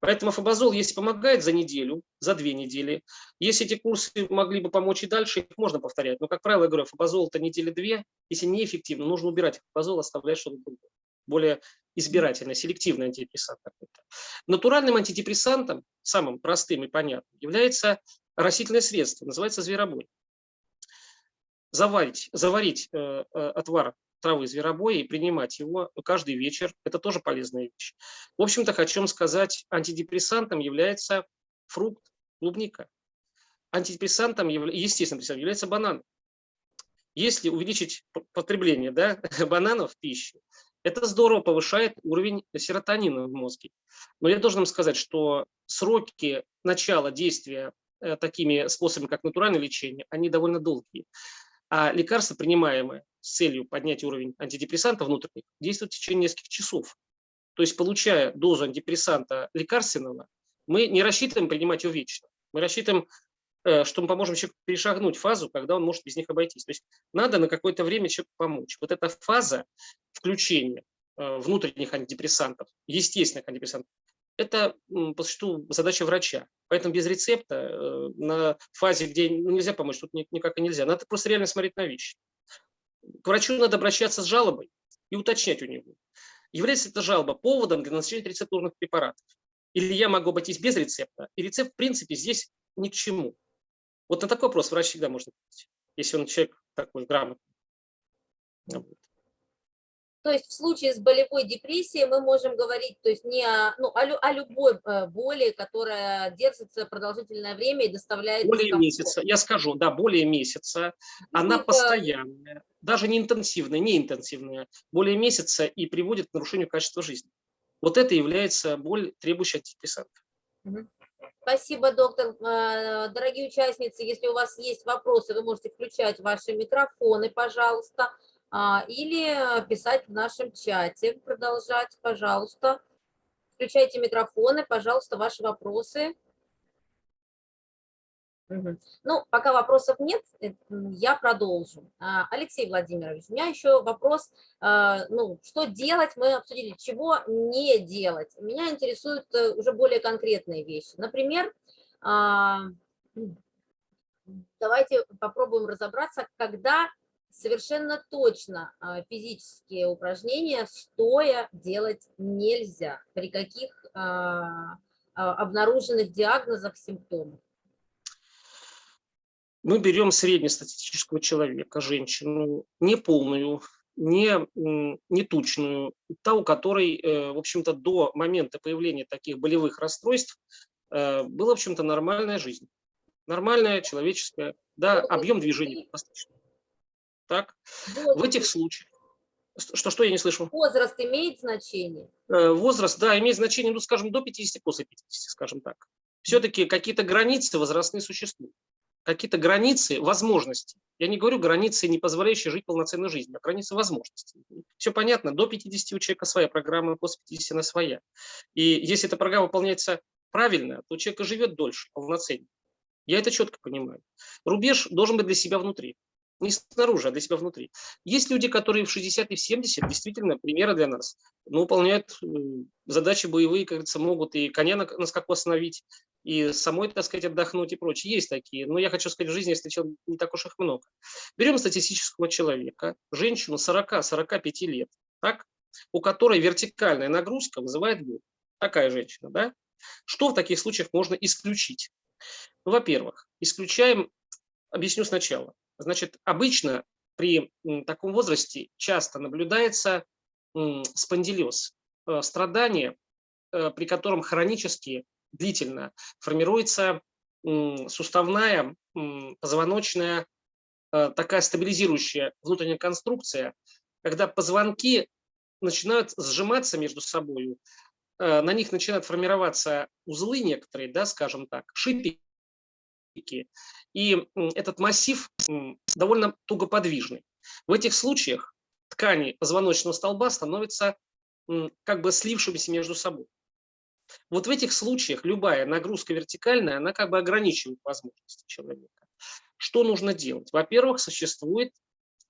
Поэтому фабазол, если помогает за неделю, за две недели, если эти курсы могли бы помочь и дальше, их можно повторять. Но, как правило, я говорю, фабазол это недели две. Если неэффективно, нужно убирать фабазол, оставлять что-то другое. Более избирательно, селективный антидепрессант какой-то. Натуральным антидепрессантом, самым простым и понятным, является растительное средство, называется зверобой. Заварить, заварить э, э, отвар травы зверобоя и принимать его каждый вечер. Это тоже полезная вещь. В общем-то, хочу вам сказать, антидепрессантом является фрукт клубника. Антидепрессантом, естественно, является банан. Если увеличить потребление да, бананов в пищу, это здорово повышает уровень серотонина в мозге. Но я должен вам сказать, что сроки начала действия э, такими способами, как натуральное лечение, они довольно долгие. А лекарства, принимаемые с целью поднять уровень антидепрессанта внутренних, действуют в течение нескольких часов. То есть, получая дозу антидепрессанта лекарственного, мы не рассчитываем принимать его вечно. Мы рассчитываем, э, что мы поможем человеку перешагнуть фазу, когда он может без них обойтись. То есть надо на какое-то время человеку помочь. Вот эта фаза включения э, внутренних антидепрессантов, естественных антидепрессантов, это по существу задача врача. Поэтому без рецепта э, на фазе, где ну, нельзя помочь, тут никак и нельзя. Надо просто реально смотреть на вещи. К врачу надо обращаться с жалобой и уточнять у него, является эта жалоба поводом для назначения рецептурных препаратов. Или я могу обойтись без рецепта, и рецепт, в принципе, здесь ни к чему. Вот на такой вопрос врач всегда может ответить, если он человек такой грамотный. То есть в случае с болевой депрессией мы можем говорить то есть не о, ну, о, о любой э, боли, которая держится продолжительное время и доставляет... Более месяца, я скажу, да, более месяца. Она Это... постоянная, даже не интенсивная, не интенсивная, более месяца и приводит к нарушению качества жизни. Вот это является боль, требующая антидепрессантов. Спасибо, доктор. Э, дорогие участницы, если у вас есть вопросы, вы можете включать ваши микрофоны, пожалуйста. А, или писать в нашем чате, продолжать, пожалуйста. Включайте микрофоны, пожалуйста, ваши вопросы. Ну, пока вопросов нет, э, я продолжу. А, Алексей Владимирович, у меня еще вопрос, а, ну, что делать, мы обсудили, чего не делать. Меня интересуют э, уже более конкретные вещи. Например, давайте попробуем разобраться, когда совершенно точно а, физические упражнения стоя делать нельзя, при каких а, а, обнаруженных диагнозах, симптомах. Мы берем среднестатистического человека, женщину, не полную, не, не тучную, та, у которой, э, в общем-то, до момента появления таких болевых расстройств э, была, в общем-то, нормальная жизнь. Нормальная, человеческая, да, объем движения достаточно. Так? В этих случаях. Что, что я не слышу? Возраст имеет значение? Э, возраст, да, имеет значение, ну, скажем, до 50, после 50, скажем так. Все-таки какие-то границы возрастные существуют. какие-то границы возможностей. Я не говорю границы, не позволяющие жить полноценной жизнью, а границы возможностей. Все понятно, до 50 у человека своя программа, после 50 она своя. И если эта программа выполняется правильно, то человек живет дольше, полноценнее. Я это четко понимаю. Рубеж должен быть для себя внутри не снаружи, а для себя внутри. Есть люди, которые в 60 и в 70 действительно примеры для нас, но выполняют э, задачи боевые, как говорится, могут и коня на, на скаку остановить, и самой, так сказать, отдохнуть и прочее. Есть такие, но я хочу сказать, в жизни я встречал не так уж их много. Берем статистического человека, женщину 40-45 лет, так, у которой вертикальная нагрузка вызывает боль. Такая женщина, да? Что в таких случаях можно исключить? Во-первых, исключаем, объясню сначала. Значит, обычно при таком возрасте часто наблюдается спондилез, э, страдание, э, при котором хронически, длительно формируется суставная, позвоночная, э, такая стабилизирующая внутренняя конструкция, когда позвонки начинают сжиматься между собой, на них начинают формироваться узлы некоторые, да, скажем так, шипики, и этот массив довольно тугоподвижный. В этих случаях ткани позвоночного столба становятся как бы слившимися между собой. Вот в этих случаях любая нагрузка вертикальная, она как бы ограничивает возможности человека. Что нужно делать? Во-первых, существует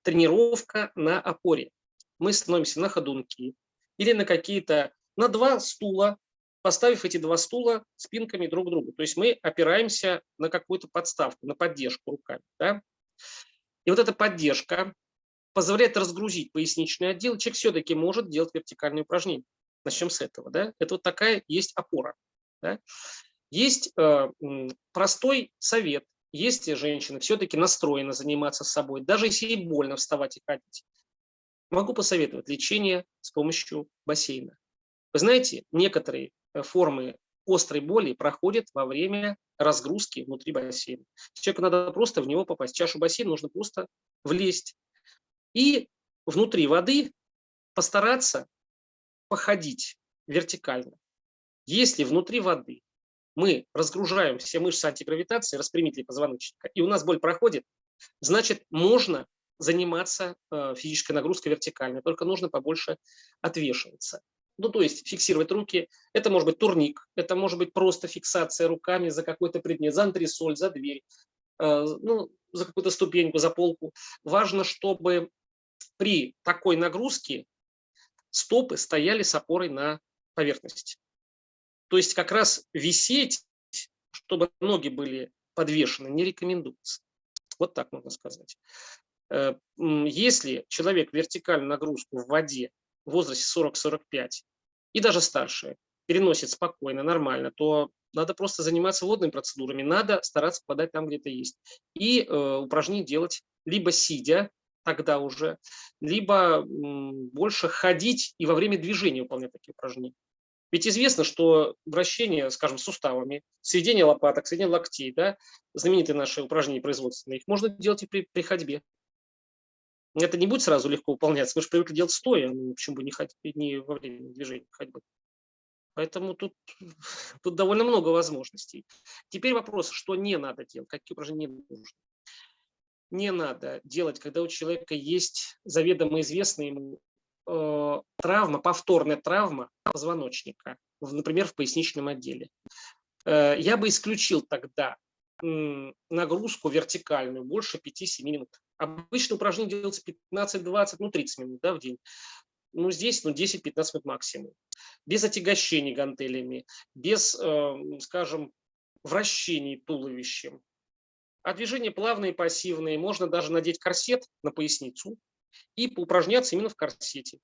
тренировка на опоре. Мы становимся на ходунки или на какие-то, на два стула, поставив эти два стула спинками друг к другу. То есть мы опираемся на какую-то подставку, на поддержку руками. Да? И вот эта поддержка позволяет разгрузить поясничный отдел. Человек все-таки может делать вертикальные упражнения. Начнем с этого. Да? Это вот такая есть опора. Да? Есть э, простой совет. Если женщина все-таки настроена заниматься собой, даже если ей больно вставать и ходить, могу посоветовать лечение с помощью бассейна. Вы знаете, некоторые формы острой боли проходят во время разгрузки внутри бассейна. Человеку надо просто в него попасть. В чашу бассейна нужно просто влезть. И внутри воды постараться походить вертикально. Если внутри воды мы разгружаем все мышцы антигравитации, распрямители позвоночника, и у нас боль проходит, значит, можно заниматься э, физической нагрузкой вертикально, только нужно побольше отвешиваться. Ну, то есть фиксировать руки. Это может быть турник, это может быть просто фиксация руками за какой-то предмет, за антресоль, за дверь, э, ну, за какую-то ступеньку, за полку. Важно, чтобы при такой нагрузке стопы стояли с опорой на поверхности. То есть как раз висеть, чтобы ноги были подвешены, не рекомендуется. Вот так можно сказать. Э, если человек вертикальную нагрузку в воде в возрасте 40-45 и даже старшие переносит спокойно, нормально, то надо просто заниматься водными процедурами, надо стараться попадать там, где это есть. И э, упражнения делать либо сидя, тогда уже, либо м, больше ходить и во время движения выполнять такие упражнения. Ведь известно, что вращение, скажем, суставами, сведение лопаток, сведение локтей, да, знаменитые наши упражнения производственные, их можно делать и при, при ходьбе это не будет сразу легко выполняться. Мы же привыкли делать стоя, ну, почему бы не, ходить, не во время движения ходьбы. Поэтому тут, тут довольно много возможностей. Теперь вопрос, что не надо делать, какие упражнения не нужно. Не надо делать, когда у человека есть заведомо известная ему э, травма, повторная травма позвоночника, например, в поясничном отделе. Э, я бы исключил тогда нагрузку вертикальную больше 5-7 минут. Обычно упражнение делается 15-20, ну 30 минут да, в день. Ну здесь ну, 10-15 минут максимум. Без отягощений гантелями, без, э, скажем, вращений туловищем. А движения плавные, пассивные. Можно даже надеть корсет на поясницу и поупражняться именно в корсете.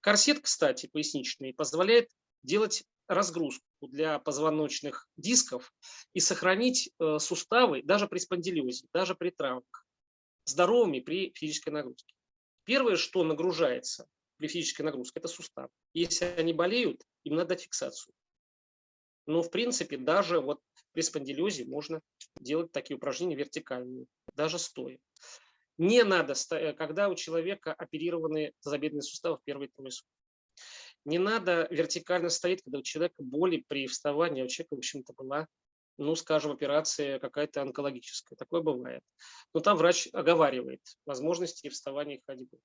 Корсет, кстати, поясничный, позволяет делать разгрузку для позвоночных дисков и сохранить э, суставы даже при спондилезе, даже при травмах, здоровыми при физической нагрузке. Первое, что нагружается при физической нагрузке, это сустав. Если они болеют, им надо фиксацию. Но в принципе даже вот при спондилезе можно делать такие упражнения вертикальные, даже стоя. Не надо, э, когда у человека оперированы тазобедренные суставы в первые трое суток. Не надо вертикально стоять, когда у человека боли при вставании, а у человека, в общем-то, была ну, скажем, операция какая-то онкологическая. Такое бывает. Но там врач оговаривает возможности вставания и ходьбы.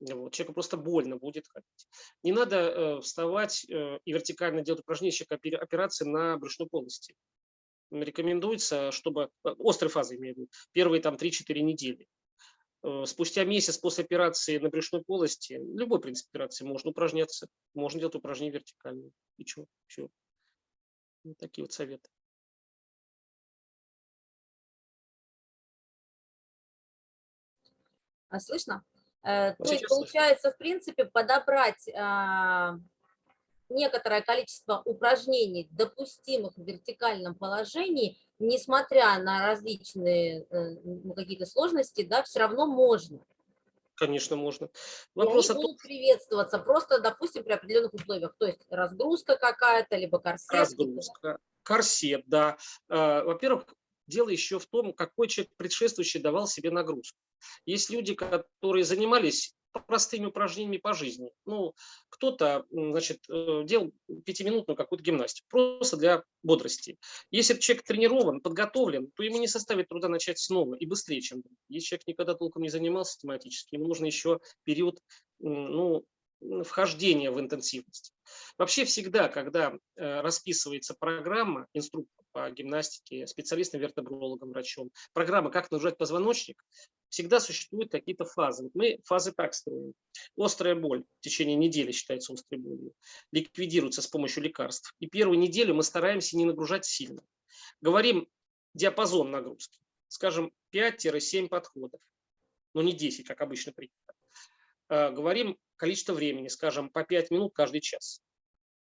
Вот. Человеку просто больно будет ходить. Не надо э, вставать э, и вертикально делать упражнения, операции на брюшной полости. Рекомендуется, чтобы, э, острой фазы имею в виду, первые там 3-4 недели. Э, спустя месяц после операции на брюшной полости, любой принцип операции, можно упражняться, можно делать упражнения вертикальные. И что? Все. Вот такие вот советы. А слышно? Э, то есть, получается, в принципе, подобрать а, некоторое количество упражнений, допустимых в вертикальном положении, несмотря на различные ну, какие-то сложности, да, все равно можно. Конечно, можно. Вопрос И они будут приветствоваться просто, допустим, при определенных условиях. То есть разгрузка какая-то, либо корсет. Разгрузка, корсет, да. Э, во-первых, дело еще в том, какой человек предшествующий давал себе нагрузку. Есть люди, которые занимались простыми упражнениями по жизни. Ну, кто-то, значит, э, делал пятиминутную какую-то гимнастику, просто для бодрости. Если человек тренирован, подготовлен, то ему не составит труда начать снова и быстрее, чем Если человек никогда толком не занимался тематически, ему нужно еще период, ну, вхождения в интенсивность. Вообще всегда, когда э, расписывается программа, инструктор по гимнастике, специалистом, вертебрологом, врачом, программа «Как нажать позвоночник», всегда существуют какие-то фазы. Мы фазы так строим. Острая боль в течение недели считается острой болью, ликвидируется с помощью лекарств. И первую неделю мы стараемся не нагружать сильно. Говорим диапазон нагрузки, скажем, 5-7 подходов, но не 10, как обычно принято. Э, говорим количество времени, скажем, по 5 минут каждый час.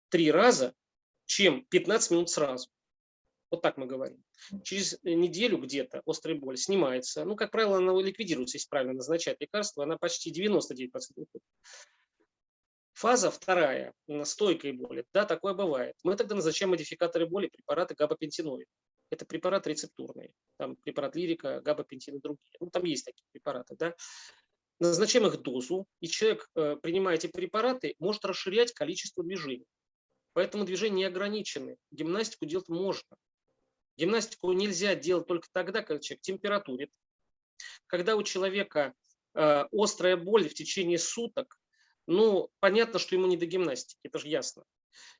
Три раза, чем 15 минут сразу. Вот так мы говорим. Через неделю где-то острая боль снимается. Ну, как правило, она ликвидируется, если правильно назначать лекарство. Она почти 99% уходит. Фаза вторая, стойкой боли. Да, такое бывает. Мы тогда назначаем модификаторы боли, препараты габапентиноид. Это препараты рецептурные. Там препарат лирика, габапентин и другие. Ну, там есть такие препараты. Да? Назначаем их дозу, и человек, э, принимая эти препараты, может расширять количество движений. Поэтому движения не ограничены. Гимнастику делать можно. Гимнастику нельзя делать только тогда, когда человек температурит. Когда у человека э, острая боль в течение суток, ну, понятно, что ему не до гимнастики, это же ясно.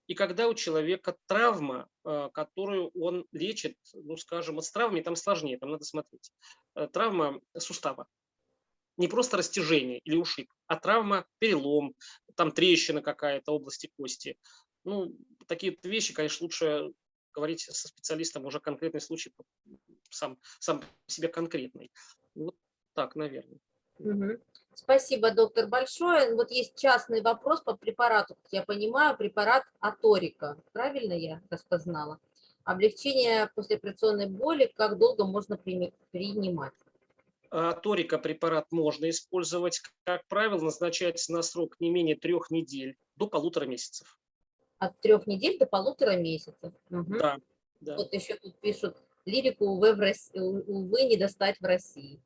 И когда у человека травма, э, которую он лечит, ну, скажем, вот с травмами там сложнее, там надо смотреть. Травма сустава не просто растяжение или ушиб, а травма, перелом, там трещина какая-то области кости. Ну, такие вещи, конечно, лучше говорить со специалистом уже конкретный случай, сам, сам себе конкретный. Вот так, наверное. Спасибо, доктор, большое. Вот есть частный вопрос по препарату. Я понимаю, препарат Аторика. Правильно я распознала? Облегчение послеоперационной боли, как долго можно принимать? А, торика препарат можно использовать. Как правило, назначается на срок не менее трех недель до полутора месяцев. От трех недель до полутора месяцев. Угу. Да, да. Вот еще тут пишут, лирику, увы, в России, увы, не достать в России.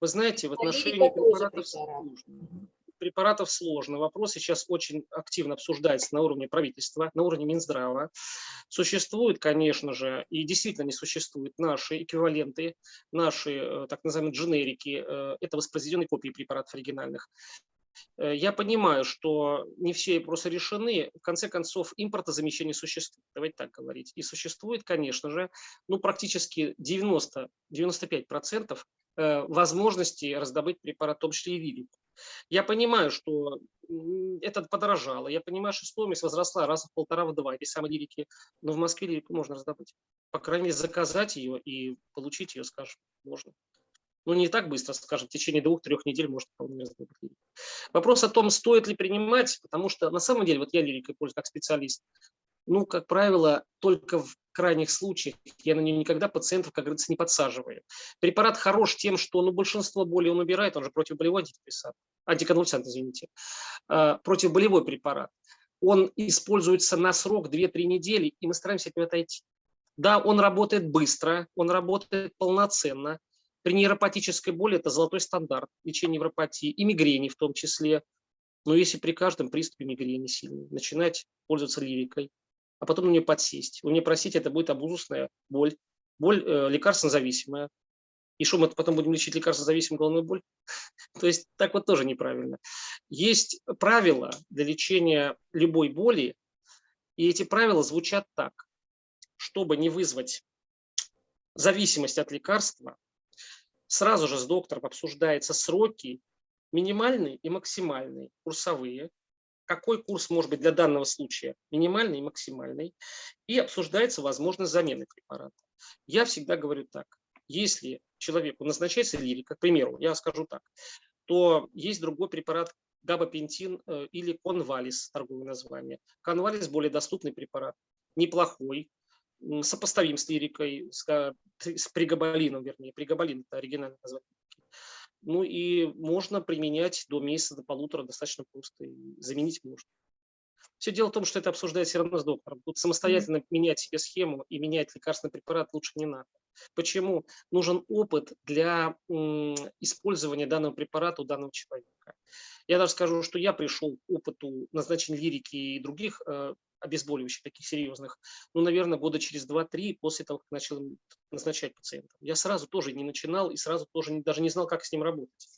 Вы знаете, в отношении препаратов сложно препаратов сложно. Вопрос сейчас очень активно обсуждается на уровне правительства, на уровне Минздрава. Существуют, конечно же, и действительно не существуют наши эквиваленты, наши э, так называемые дженерики. Э, это воспроизведенные копии препаратов оригинальных. Э, я понимаю, что не все вопросы решены. В конце концов, импортозамещение существует. Давайте так говорить. И существует, конечно же, ну, практически 90-95% возможности раздобыть препарат, в том числе и вирику. Я понимаю, что это подорожало, я понимаю, что стоимость возросла раз в полтора, в два, этой самой лирики, но в Москве лирику можно раздобыть. По крайней мере, заказать ее и получить ее, скажем, можно. Ну, не так быстро, скажем, в течение двух-трех недель может вполне раздобыть. Вопрос о том, стоит ли принимать, потому что на самом деле, вот я лирикой пользуюсь как специалист, ну, как правило, только в крайних случаях я на нее никогда пациентов, как говорится, не подсаживаю. Препарат хорош тем, что ну, большинство боли он убирает, он же противоболевой антидепрессант, антиконвульсант, извините, э, противоболевой препарат. Он используется на срок 2-3 недели, и мы стараемся от него отойти. Да, он работает быстро, он работает полноценно. При нейропатической боли это золотой стандарт лечения невропатии и мигрени в том числе. Но если при каждом приступе мигрени сильной начинать пользоваться лирикой, а потом на нее подсесть. Вы мне простите, это будет абузусная боль, боль э, лекарственно-зависимая. И что, мы потом будем лечить лекарственно-зависимую головную боль? То есть так вот тоже неправильно. Есть правила для лечения любой боли, и эти правила звучат так. Чтобы не вызвать зависимость от лекарства, сразу же с доктором обсуждаются сроки минимальные и максимальные, курсовые, какой курс может быть для данного случая минимальный и максимальный, и обсуждается возможность замены препарата. Я всегда говорю так, если человеку назначается лирика, к примеру, я скажу так, то есть другой препарат габапентин э, или конвалис, торговое название. Конвалис более доступный препарат, неплохой, сопоставим с лирикой, с, с пригабалином, вернее, пригабалин – это оригинальное название. Ну и можно применять до месяца, до полутора достаточно просто, и заменить можно. Все дело в том, что это обсуждается все равно с доктором. Тут самостоятельно менять себе схему и менять лекарственный препарат лучше не надо. Почему? Нужен опыт для использования данного препарата у данного человека. Я даже скажу, что я пришел к опыту назначения лирики и других э, обезболивающих, таких серьезных, ну, наверное, года через 2-3 после того, как начал назначать пациентам. Я сразу тоже не начинал и сразу тоже даже не знал, как с ним работать.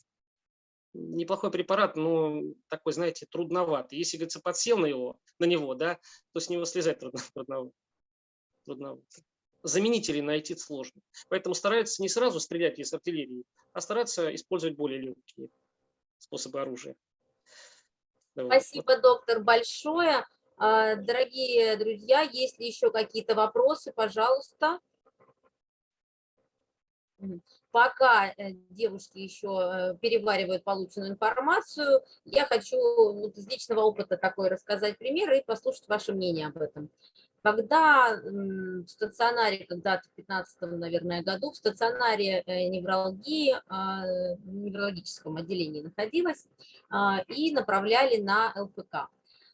Неплохой препарат, но такой, знаете, трудноватый. Если, говорится, подсел на, его, на него, да, то с него слезать трудно, трудновато. трудновато. Заменителей найти сложно. Поэтому стараются не сразу стрелять из артиллерии, а стараться использовать более легкие способы оружия. Спасибо, доктор, большое. А, дорогие друзья, есть ли еще какие-то вопросы, пожалуйста. Пока э, девушки еще э, переваривают полученную информацию, я хочу вот из личного опыта такой рассказать пример и послушать ваше мнение об этом. Когда в стационаре, когда-то в 15 наверное, году, в стационаре э, неврологии, а, неврологическом отделении находилась, а, и направляли на ЛФК.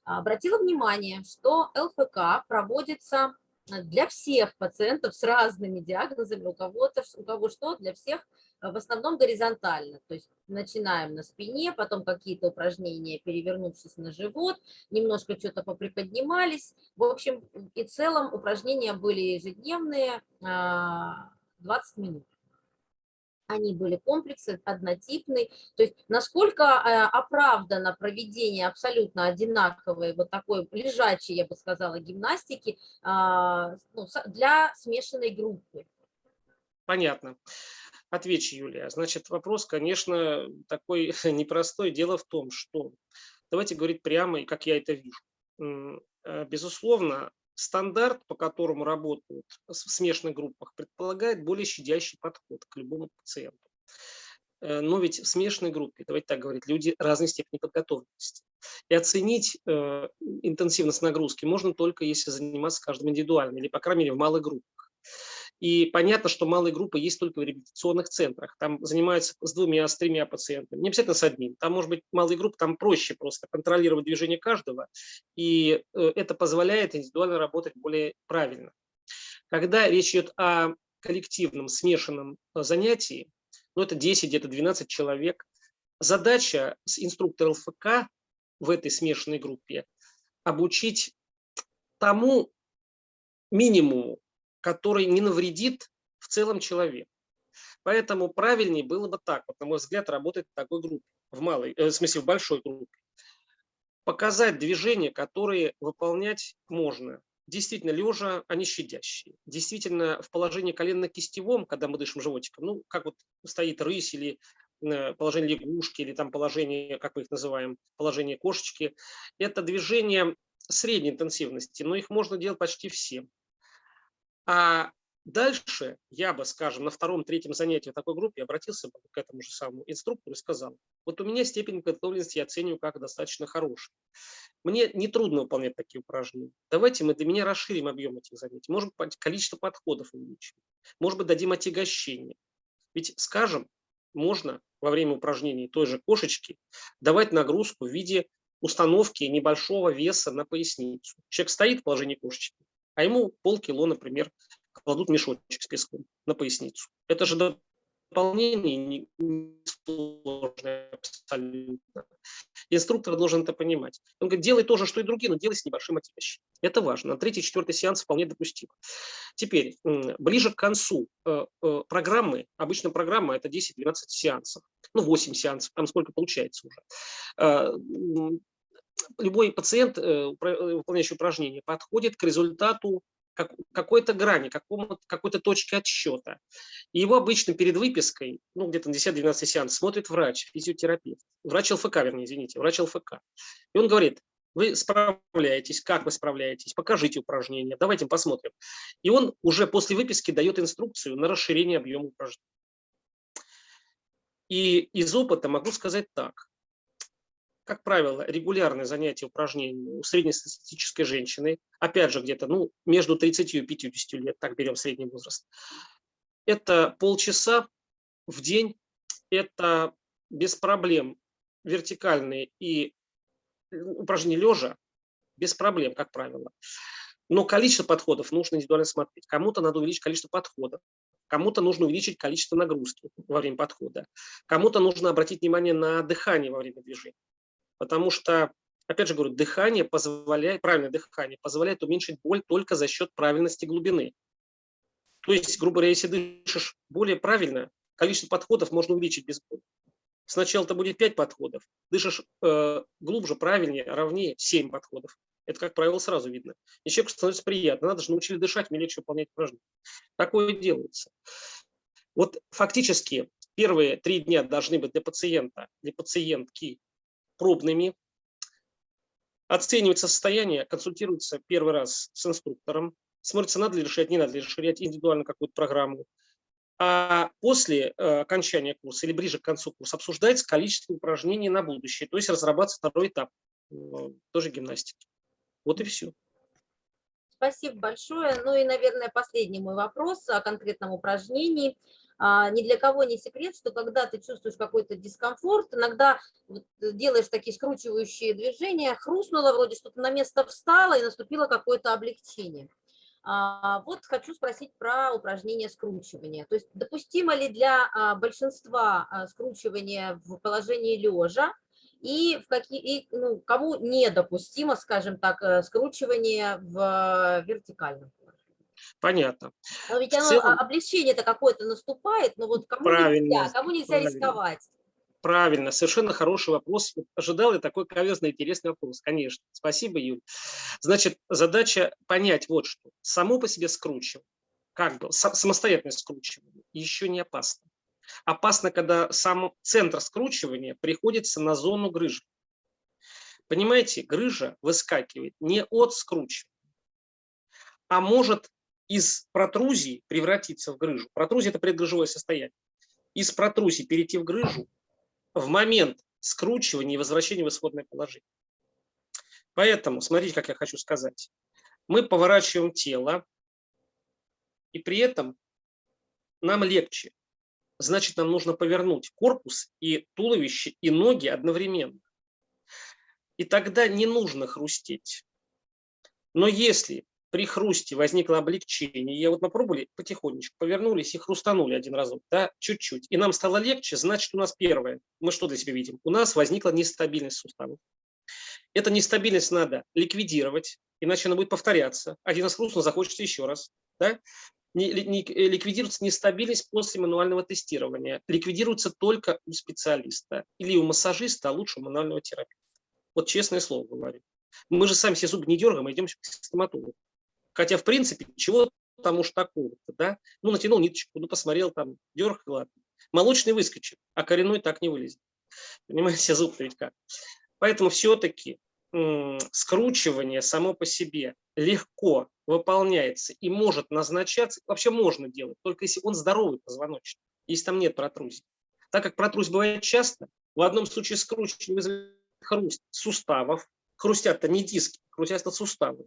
Обратила внимание, что ЛФК проводится для всех пациентов с разными диагнозами, у кого-то, у кого что, для всех в основном горизонтально, то есть начинаем на спине, потом какие-то упражнения, перевернувшись на живот, немножко что-то поприподнимались, в общем и целом упражнения были ежедневные, 20 а, минут они были комплексы, однотипные. То есть насколько э, оправдано проведение абсолютно одинаковой, вот такой лежачей, я бы сказала, гимнастики а, ну, для смешанной группы? Понятно. Отвечу, Юлия. Значит, вопрос, конечно, такой непростой. Дело в том, что, давайте говорить прямо, и как я это вижу. Э, безусловно, Стандарт, по которому работают в смешанных группах, предполагает более щадящий подход к любому пациенту. Э, но ведь в смешанной группе, давайте так говорить, люди разной степени подготовленности. И оценить э, интенсивность нагрузки можно только если заниматься каждым индивидуально, или, по крайней мере, в малых группах. И понятно, что малые группы есть только в реабилитационных центрах. Там занимаются с двумя, с тремя пациентами. Не обязательно с одним. Там может быть малые группы, там проще просто контролировать движение каждого. И э, это позволяет индивидуально работать более правильно. Когда речь идет о коллективном, смешанном э, занятии, ну это 10, где-то 12 человек, задача с инструктора ЛФК в этой смешанной группе обучить тому минимуму, который не навредит в целом человеку. Поэтому правильнее было бы так, вот, на мой взгляд, работать в такой группе, в малой, э, в смысле в большой группе. Показать движения, которые выполнять можно. Действительно, лежа, они щадящие. Действительно, в положении коленно-кистевом, когда мы дышим животиком, ну, как вот стоит рысь или э, положение лягушки, или там положение, как мы их называем, положение кошечки, это движение средней интенсивности, но их можно делать почти всем. А дальше я бы, скажем, на втором-третьем занятии такой группе обратился бы к этому же самому инструктору и сказал, вот у меня степень подготовленности я оцениваю как достаточно хорошая. Мне нетрудно выполнять такие упражнения. Давайте мы для меня расширим объем этих занятий. Может быть, количество подходов увеличим. Может быть, дадим отягощение. Ведь, скажем, можно во время упражнений той же кошечки давать нагрузку в виде установки небольшого веса на поясницу. Человек стоит в положении кошечки, а ему полкило, например, кладут мешочек с песком на поясницу. Это же выполнении не, не сложное абсолютно. Инструктор должен это понимать. Он говорит, делай то же, что и другие, но делай с небольшим отягощением. Это важно. Третий, четвертый сеанс вполне допустимо. Теперь, ближе к концу э, э, программы, обычно программа это 10-12 сеансов, ну 8 сеансов, там сколько получается уже. Э, любой пациент, выполняющий упражнение, подходит к результату как, какой-то грани, какой-то точки отсчета. И его обычно перед выпиской, ну где-то на 10-12 сеанс, смотрит врач, физиотерапевт, врач ЛФК, вернее, извините, врач ЛФК. И он говорит, вы справляетесь, как вы справляетесь, покажите упражнения, давайте посмотрим. И он уже после выписки дает инструкцию на расширение объема упражнений. И из опыта могу сказать так как правило, регулярные занятия упражнениями у среднестатистической женщины, опять же, где-то ну, между 30 и 50 лет, так берем средний возраст, это полчаса в день, это без проблем вертикальные и упражнения лежа, без проблем, как правило. Но количество подходов нужно индивидуально смотреть. Кому-то надо увеличить количество подходов, кому-то нужно увеличить количество нагрузки во время подхода, кому-то нужно обратить внимание на дыхание во время движения потому что, опять же говорю, дыхание позволяет, правильное дыхание позволяет уменьшить боль только за счет правильности глубины. То есть, грубо говоря, если дышишь более правильно, количество подходов можно увеличить без боли. Сначала это будет 5 подходов, дышишь э, глубже, правильнее, ровнее 7 подходов. Это, как правило, сразу видно. И человеку становится приятно. Надо же научили дышать, мне легче выполнять упражнения. Такое делается. Вот фактически первые три дня должны быть для пациента, для пациентки пробными, оценивается состояние, консультируется первый раз с инструктором, смотрится, надо ли решать, не надо ли расширять индивидуально какую-то программу. А после э, окончания курса или ближе к концу курса обсуждается количество упражнений на будущее, то есть разрабатывается второй этап, э, тоже гимнастики. Вот и все. Спасибо большое. Ну и, наверное, последний мой вопрос о конкретном упражнении. А, ни для кого не секрет, что когда ты чувствуешь какой-то дискомфорт, иногда вот делаешь такие скручивающие движения, хрустнуло, вроде что-то на место встало и наступило какое-то облегчение. А, вот хочу спросить про упражнение скручивания. То есть допустимо ли для а, большинства скручивания в положении лежа, и, в какие, и ну, кому недопустимо, скажем так, э, скручивание в вертикальном Понятно. Но ведь оно, целом... облегчение-то какое-то наступает, но вот кому правильно, нельзя, кому нельзя правильно. рисковать? Правильно, совершенно хороший вопрос. Ожидал я такой каверзный, интересный вопрос, конечно. Спасибо, Юль. Значит, задача понять вот что. Само по себе скручивание, как бы самостоятельное скручивание, еще не опасно. Опасно, когда сам центр скручивания приходится на зону грыжи. Понимаете, грыжа выскакивает не от скручивания, а может из протрузии превратиться в грыжу. Протрузия – это предгрыжевое состояние. Из протрузии перейти в грыжу в момент скручивания и возвращения в исходное положение. Поэтому, смотрите, как я хочу сказать. Мы поворачиваем тело, и при этом нам легче. Значит, нам нужно повернуть корпус и туловище, и ноги одновременно. И тогда не нужно хрустеть. Но если при хрусте возникло облегчение. И вот мы пробовали потихонечку, повернулись и хрустанули один разок, да, чуть-чуть. И нам стало легче, значит, у нас первое, мы что для себя видим? У нас возникла нестабильность суставов. Эту нестабильность надо ликвидировать, иначе она будет повторяться. Один раз хрустнул, захочется еще раз. Да? Не, не, ликвидируется нестабильность после мануального тестирования. Ликвидируется только у специалиста или у массажиста, а лучше у мануального терапевта. Вот честное слово говорю. Мы же сами все зубы не дергаем, а идем к стоматологу. Хотя, в принципе, чего там уж такого да? Ну, натянул ниточку, ну, посмотрел там, дерг, ладно. Молочный выскочит, а коренной так не вылезет. Понимаете, зуб ведь как. Поэтому все-таки скручивание само по себе легко выполняется и может назначаться, вообще можно делать, только если он здоровый позвоночник, если там нет протрузии. Так как протрузия бывает часто, в одном случае скручивание вызывает хруст суставов, хрустят-то не диски, хрустят-то суставы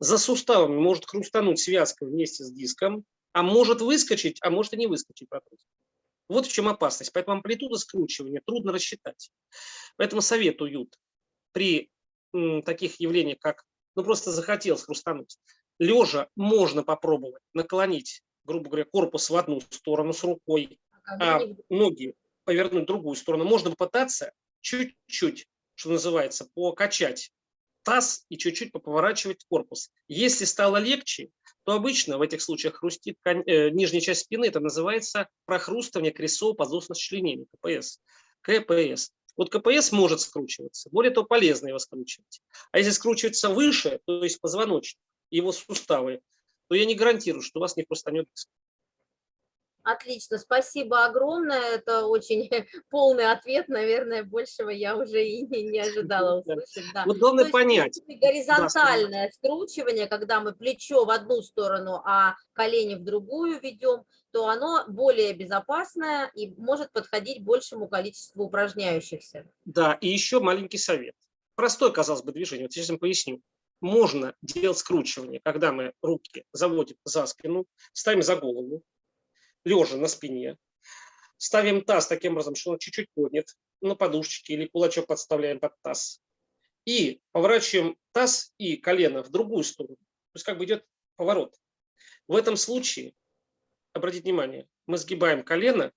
за суставами может хрустануть связка вместе с диском, а может выскочить, а может и не выскочить протрузия. Вот в чем опасность. Поэтому амплитуда скручивания трудно рассчитать. Поэтому советуют при таких явлениях, как ну просто захотел хрустануть, лежа можно попробовать наклонить, грубо говоря, корпус в одну сторону с рукой, а ноги повернуть в другую сторону, можно попытаться чуть-чуть, что называется, покачать таз и чуть-чуть поворачивать корпус. Если стало легче, то обычно в этих случаях хрустит э, нижняя часть спины, это называется прохрустывание крестцово-подвздошных членений, КПС. КПС. Вот КПС может скручиваться, более того, полезно его скручивать. А если скручивается выше, то есть позвоночник, его суставы, то я не гарантирую, что у вас не хрустанет диск. Отлично, спасибо огромное. Это очень полный ответ, наверное, большего я уже и не, не ожидала Да. услышать. Да. Вот главное есть, понять, горизонтальное скручивание, когда мы плечо в одну сторону, а колени в другую ведем, то оно более безопасное и может подходить большему количеству упражняющихся. Да, и еще маленький совет. Простое, казалось бы, движение. Вот сейчас я вам поясню. Можно делать скручивание, когда мы руки заводим за спину, ставим за голову, лежа на спине, ставим таз таким образом, что он чуть-чуть поднят, на подушечке или кулачок подставляем под таз. И поворачиваем таз и колено в другую сторону. То есть как бы идет поворот. В этом случае, обратите внимание, мы сгибаем колено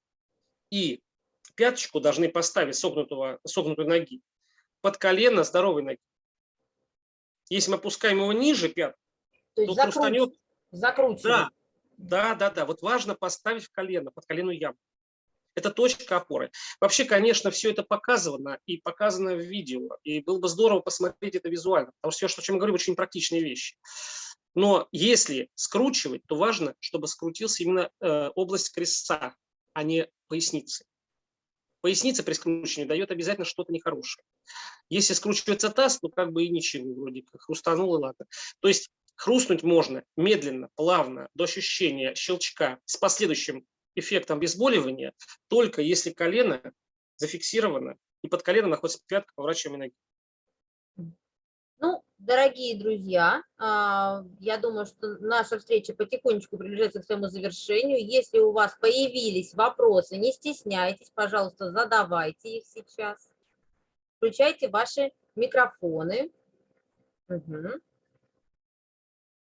и пяточку должны поставить согнутого, согнутой ноги под колено здоровой ноги. Если мы опускаем его ниже пят, То то есть закручиваем. Да, да, да, да. Вот важно поставить в колено, под коленную яму. Это точка опоры. Вообще, конечно, все это показано и показано в видео. И было бы здорово посмотреть это визуально. Потому что все, о чем я говорю, очень практичные вещи. Но если скручивать, то важно, чтобы скрутился именно э, область крестца, а не поясницы. Поясница при скручивании дает обязательно что-то нехорошее. Если скручивается таз, то как бы и ничего, вроде как хрустанул и ладно. То есть хрустнуть можно медленно, плавно, до ощущения щелчка с последующим эффектом обезболивания, только если колено зафиксировано и под коленом находится пятка поворачиваемой ноги. Ну, дорогие друзья, а, я думаю, что наша встреча потихонечку приближается к своему завершению. Если у вас появились вопросы, не стесняйтесь, пожалуйста, задавайте их сейчас. Включайте ваши микрофоны. Мгм.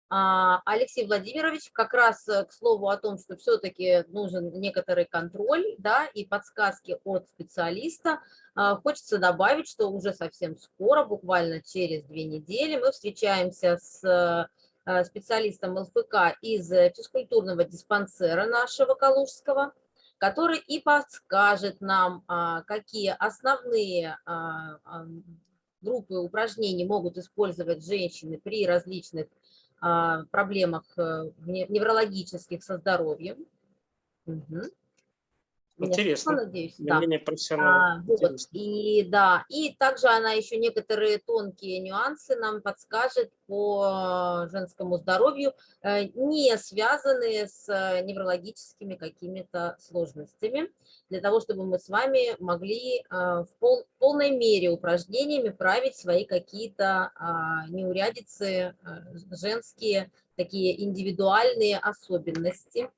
А, Алексей Владимирович, как раз э, к слову о том, что все-таки нужен некоторый контроль да, и подсказки от специалиста, а, хочется добавить, что уже совсем скоро, буквально через две недели, мы встречаемся с э, специалистом ЛФК из э, физкультурного диспансера нашего Калужского, который и подскажет нам, а, какие основные группы упражнений могут использовать женщины при различных проблемах э, не- неврологических со здоровьем. Мгм. Интересно. слышно, надеюсь? Да. Мнение профессионала. А, вот, и да, и также она еще некоторые тонкие нюансы нам подскажет по женскому здоровью, э, не связанные с э, неврологическими какими-то сложностями, для того, чтобы мы с вами могли э, в пол- полной мере упражнениями править свои какие-то а, неурядицы, э, женские, такие индивидуальные особенности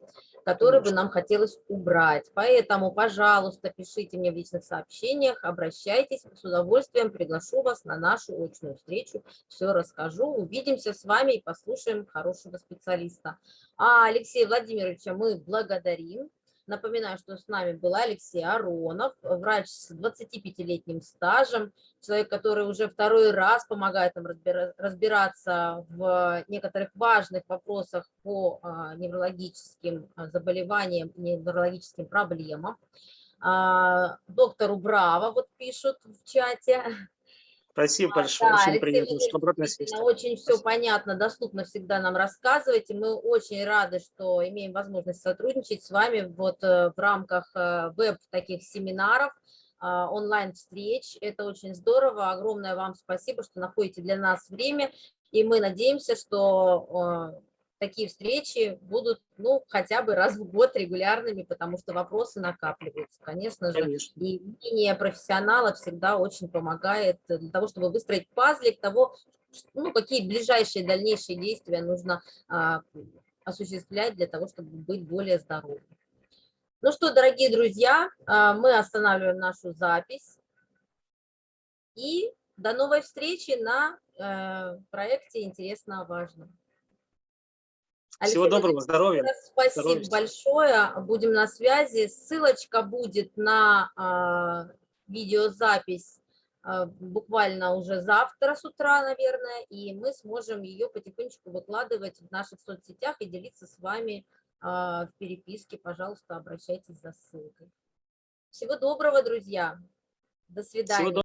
которые бы нам хотелось убрать. Поэтому, пожалуйста, пишите мне в личных сообщениях, обращайтесь, с удовольствием приглашу вас на нашу очную встречу, все расскажу, увидимся с вами и послушаем хорошего специалиста. А Алексея Владимировича мы благодарим. Напоминаю, что с нами был Алексей Аронов, врач с 25-летним стажем, человек, который уже второй раз помогает нам разбира- разбираться в некоторых важных вопросах по а, неврологическим а, заболеваниям, неврологическим проблемам. А, Доктору Браво вот пишут в чате. Спасибо А, большое. да, Очень Алексей приятно, Владимирович, что обратная связь. действительно, Очень все понятно, доступно всегда нам рассказываете. Мы очень рады, что имеем возможность сотрудничать с вами вот э, в рамках э, веб таких семинаров, а, онлайн-встреч. Это очень здорово. Огромное вам спасибо, что находите для нас время. И мы надеемся, что э, такие встречи будут, ну, хотя бы раз в год регулярными, потому что вопросы накапливаются, конечно же. Конечно. И мнение профессионала всегда очень помогает для того, чтобы выстроить пазлик того, ну, какие ближайшие дальнейшие действия нужно а, осуществлять для того, чтобы быть более здоровым. Ну что, дорогие друзья, а, мы останавливаем нашу запись. И до новой встречи на э, проекте «Интересно о важном». Всего Алексей доброго, здоровья. Спасибо Здоровья. большое. Будем на связи. Ссылочка будет на а, видеозапись а, буквально уже завтра с утра, наверное, и мы сможем ее потихонечку выкладывать в наших соцсетях и делиться с вами а, в переписке. Пожалуйста, обращайтесь за ссылкой. Всего доброго, друзья. До свидания. Всего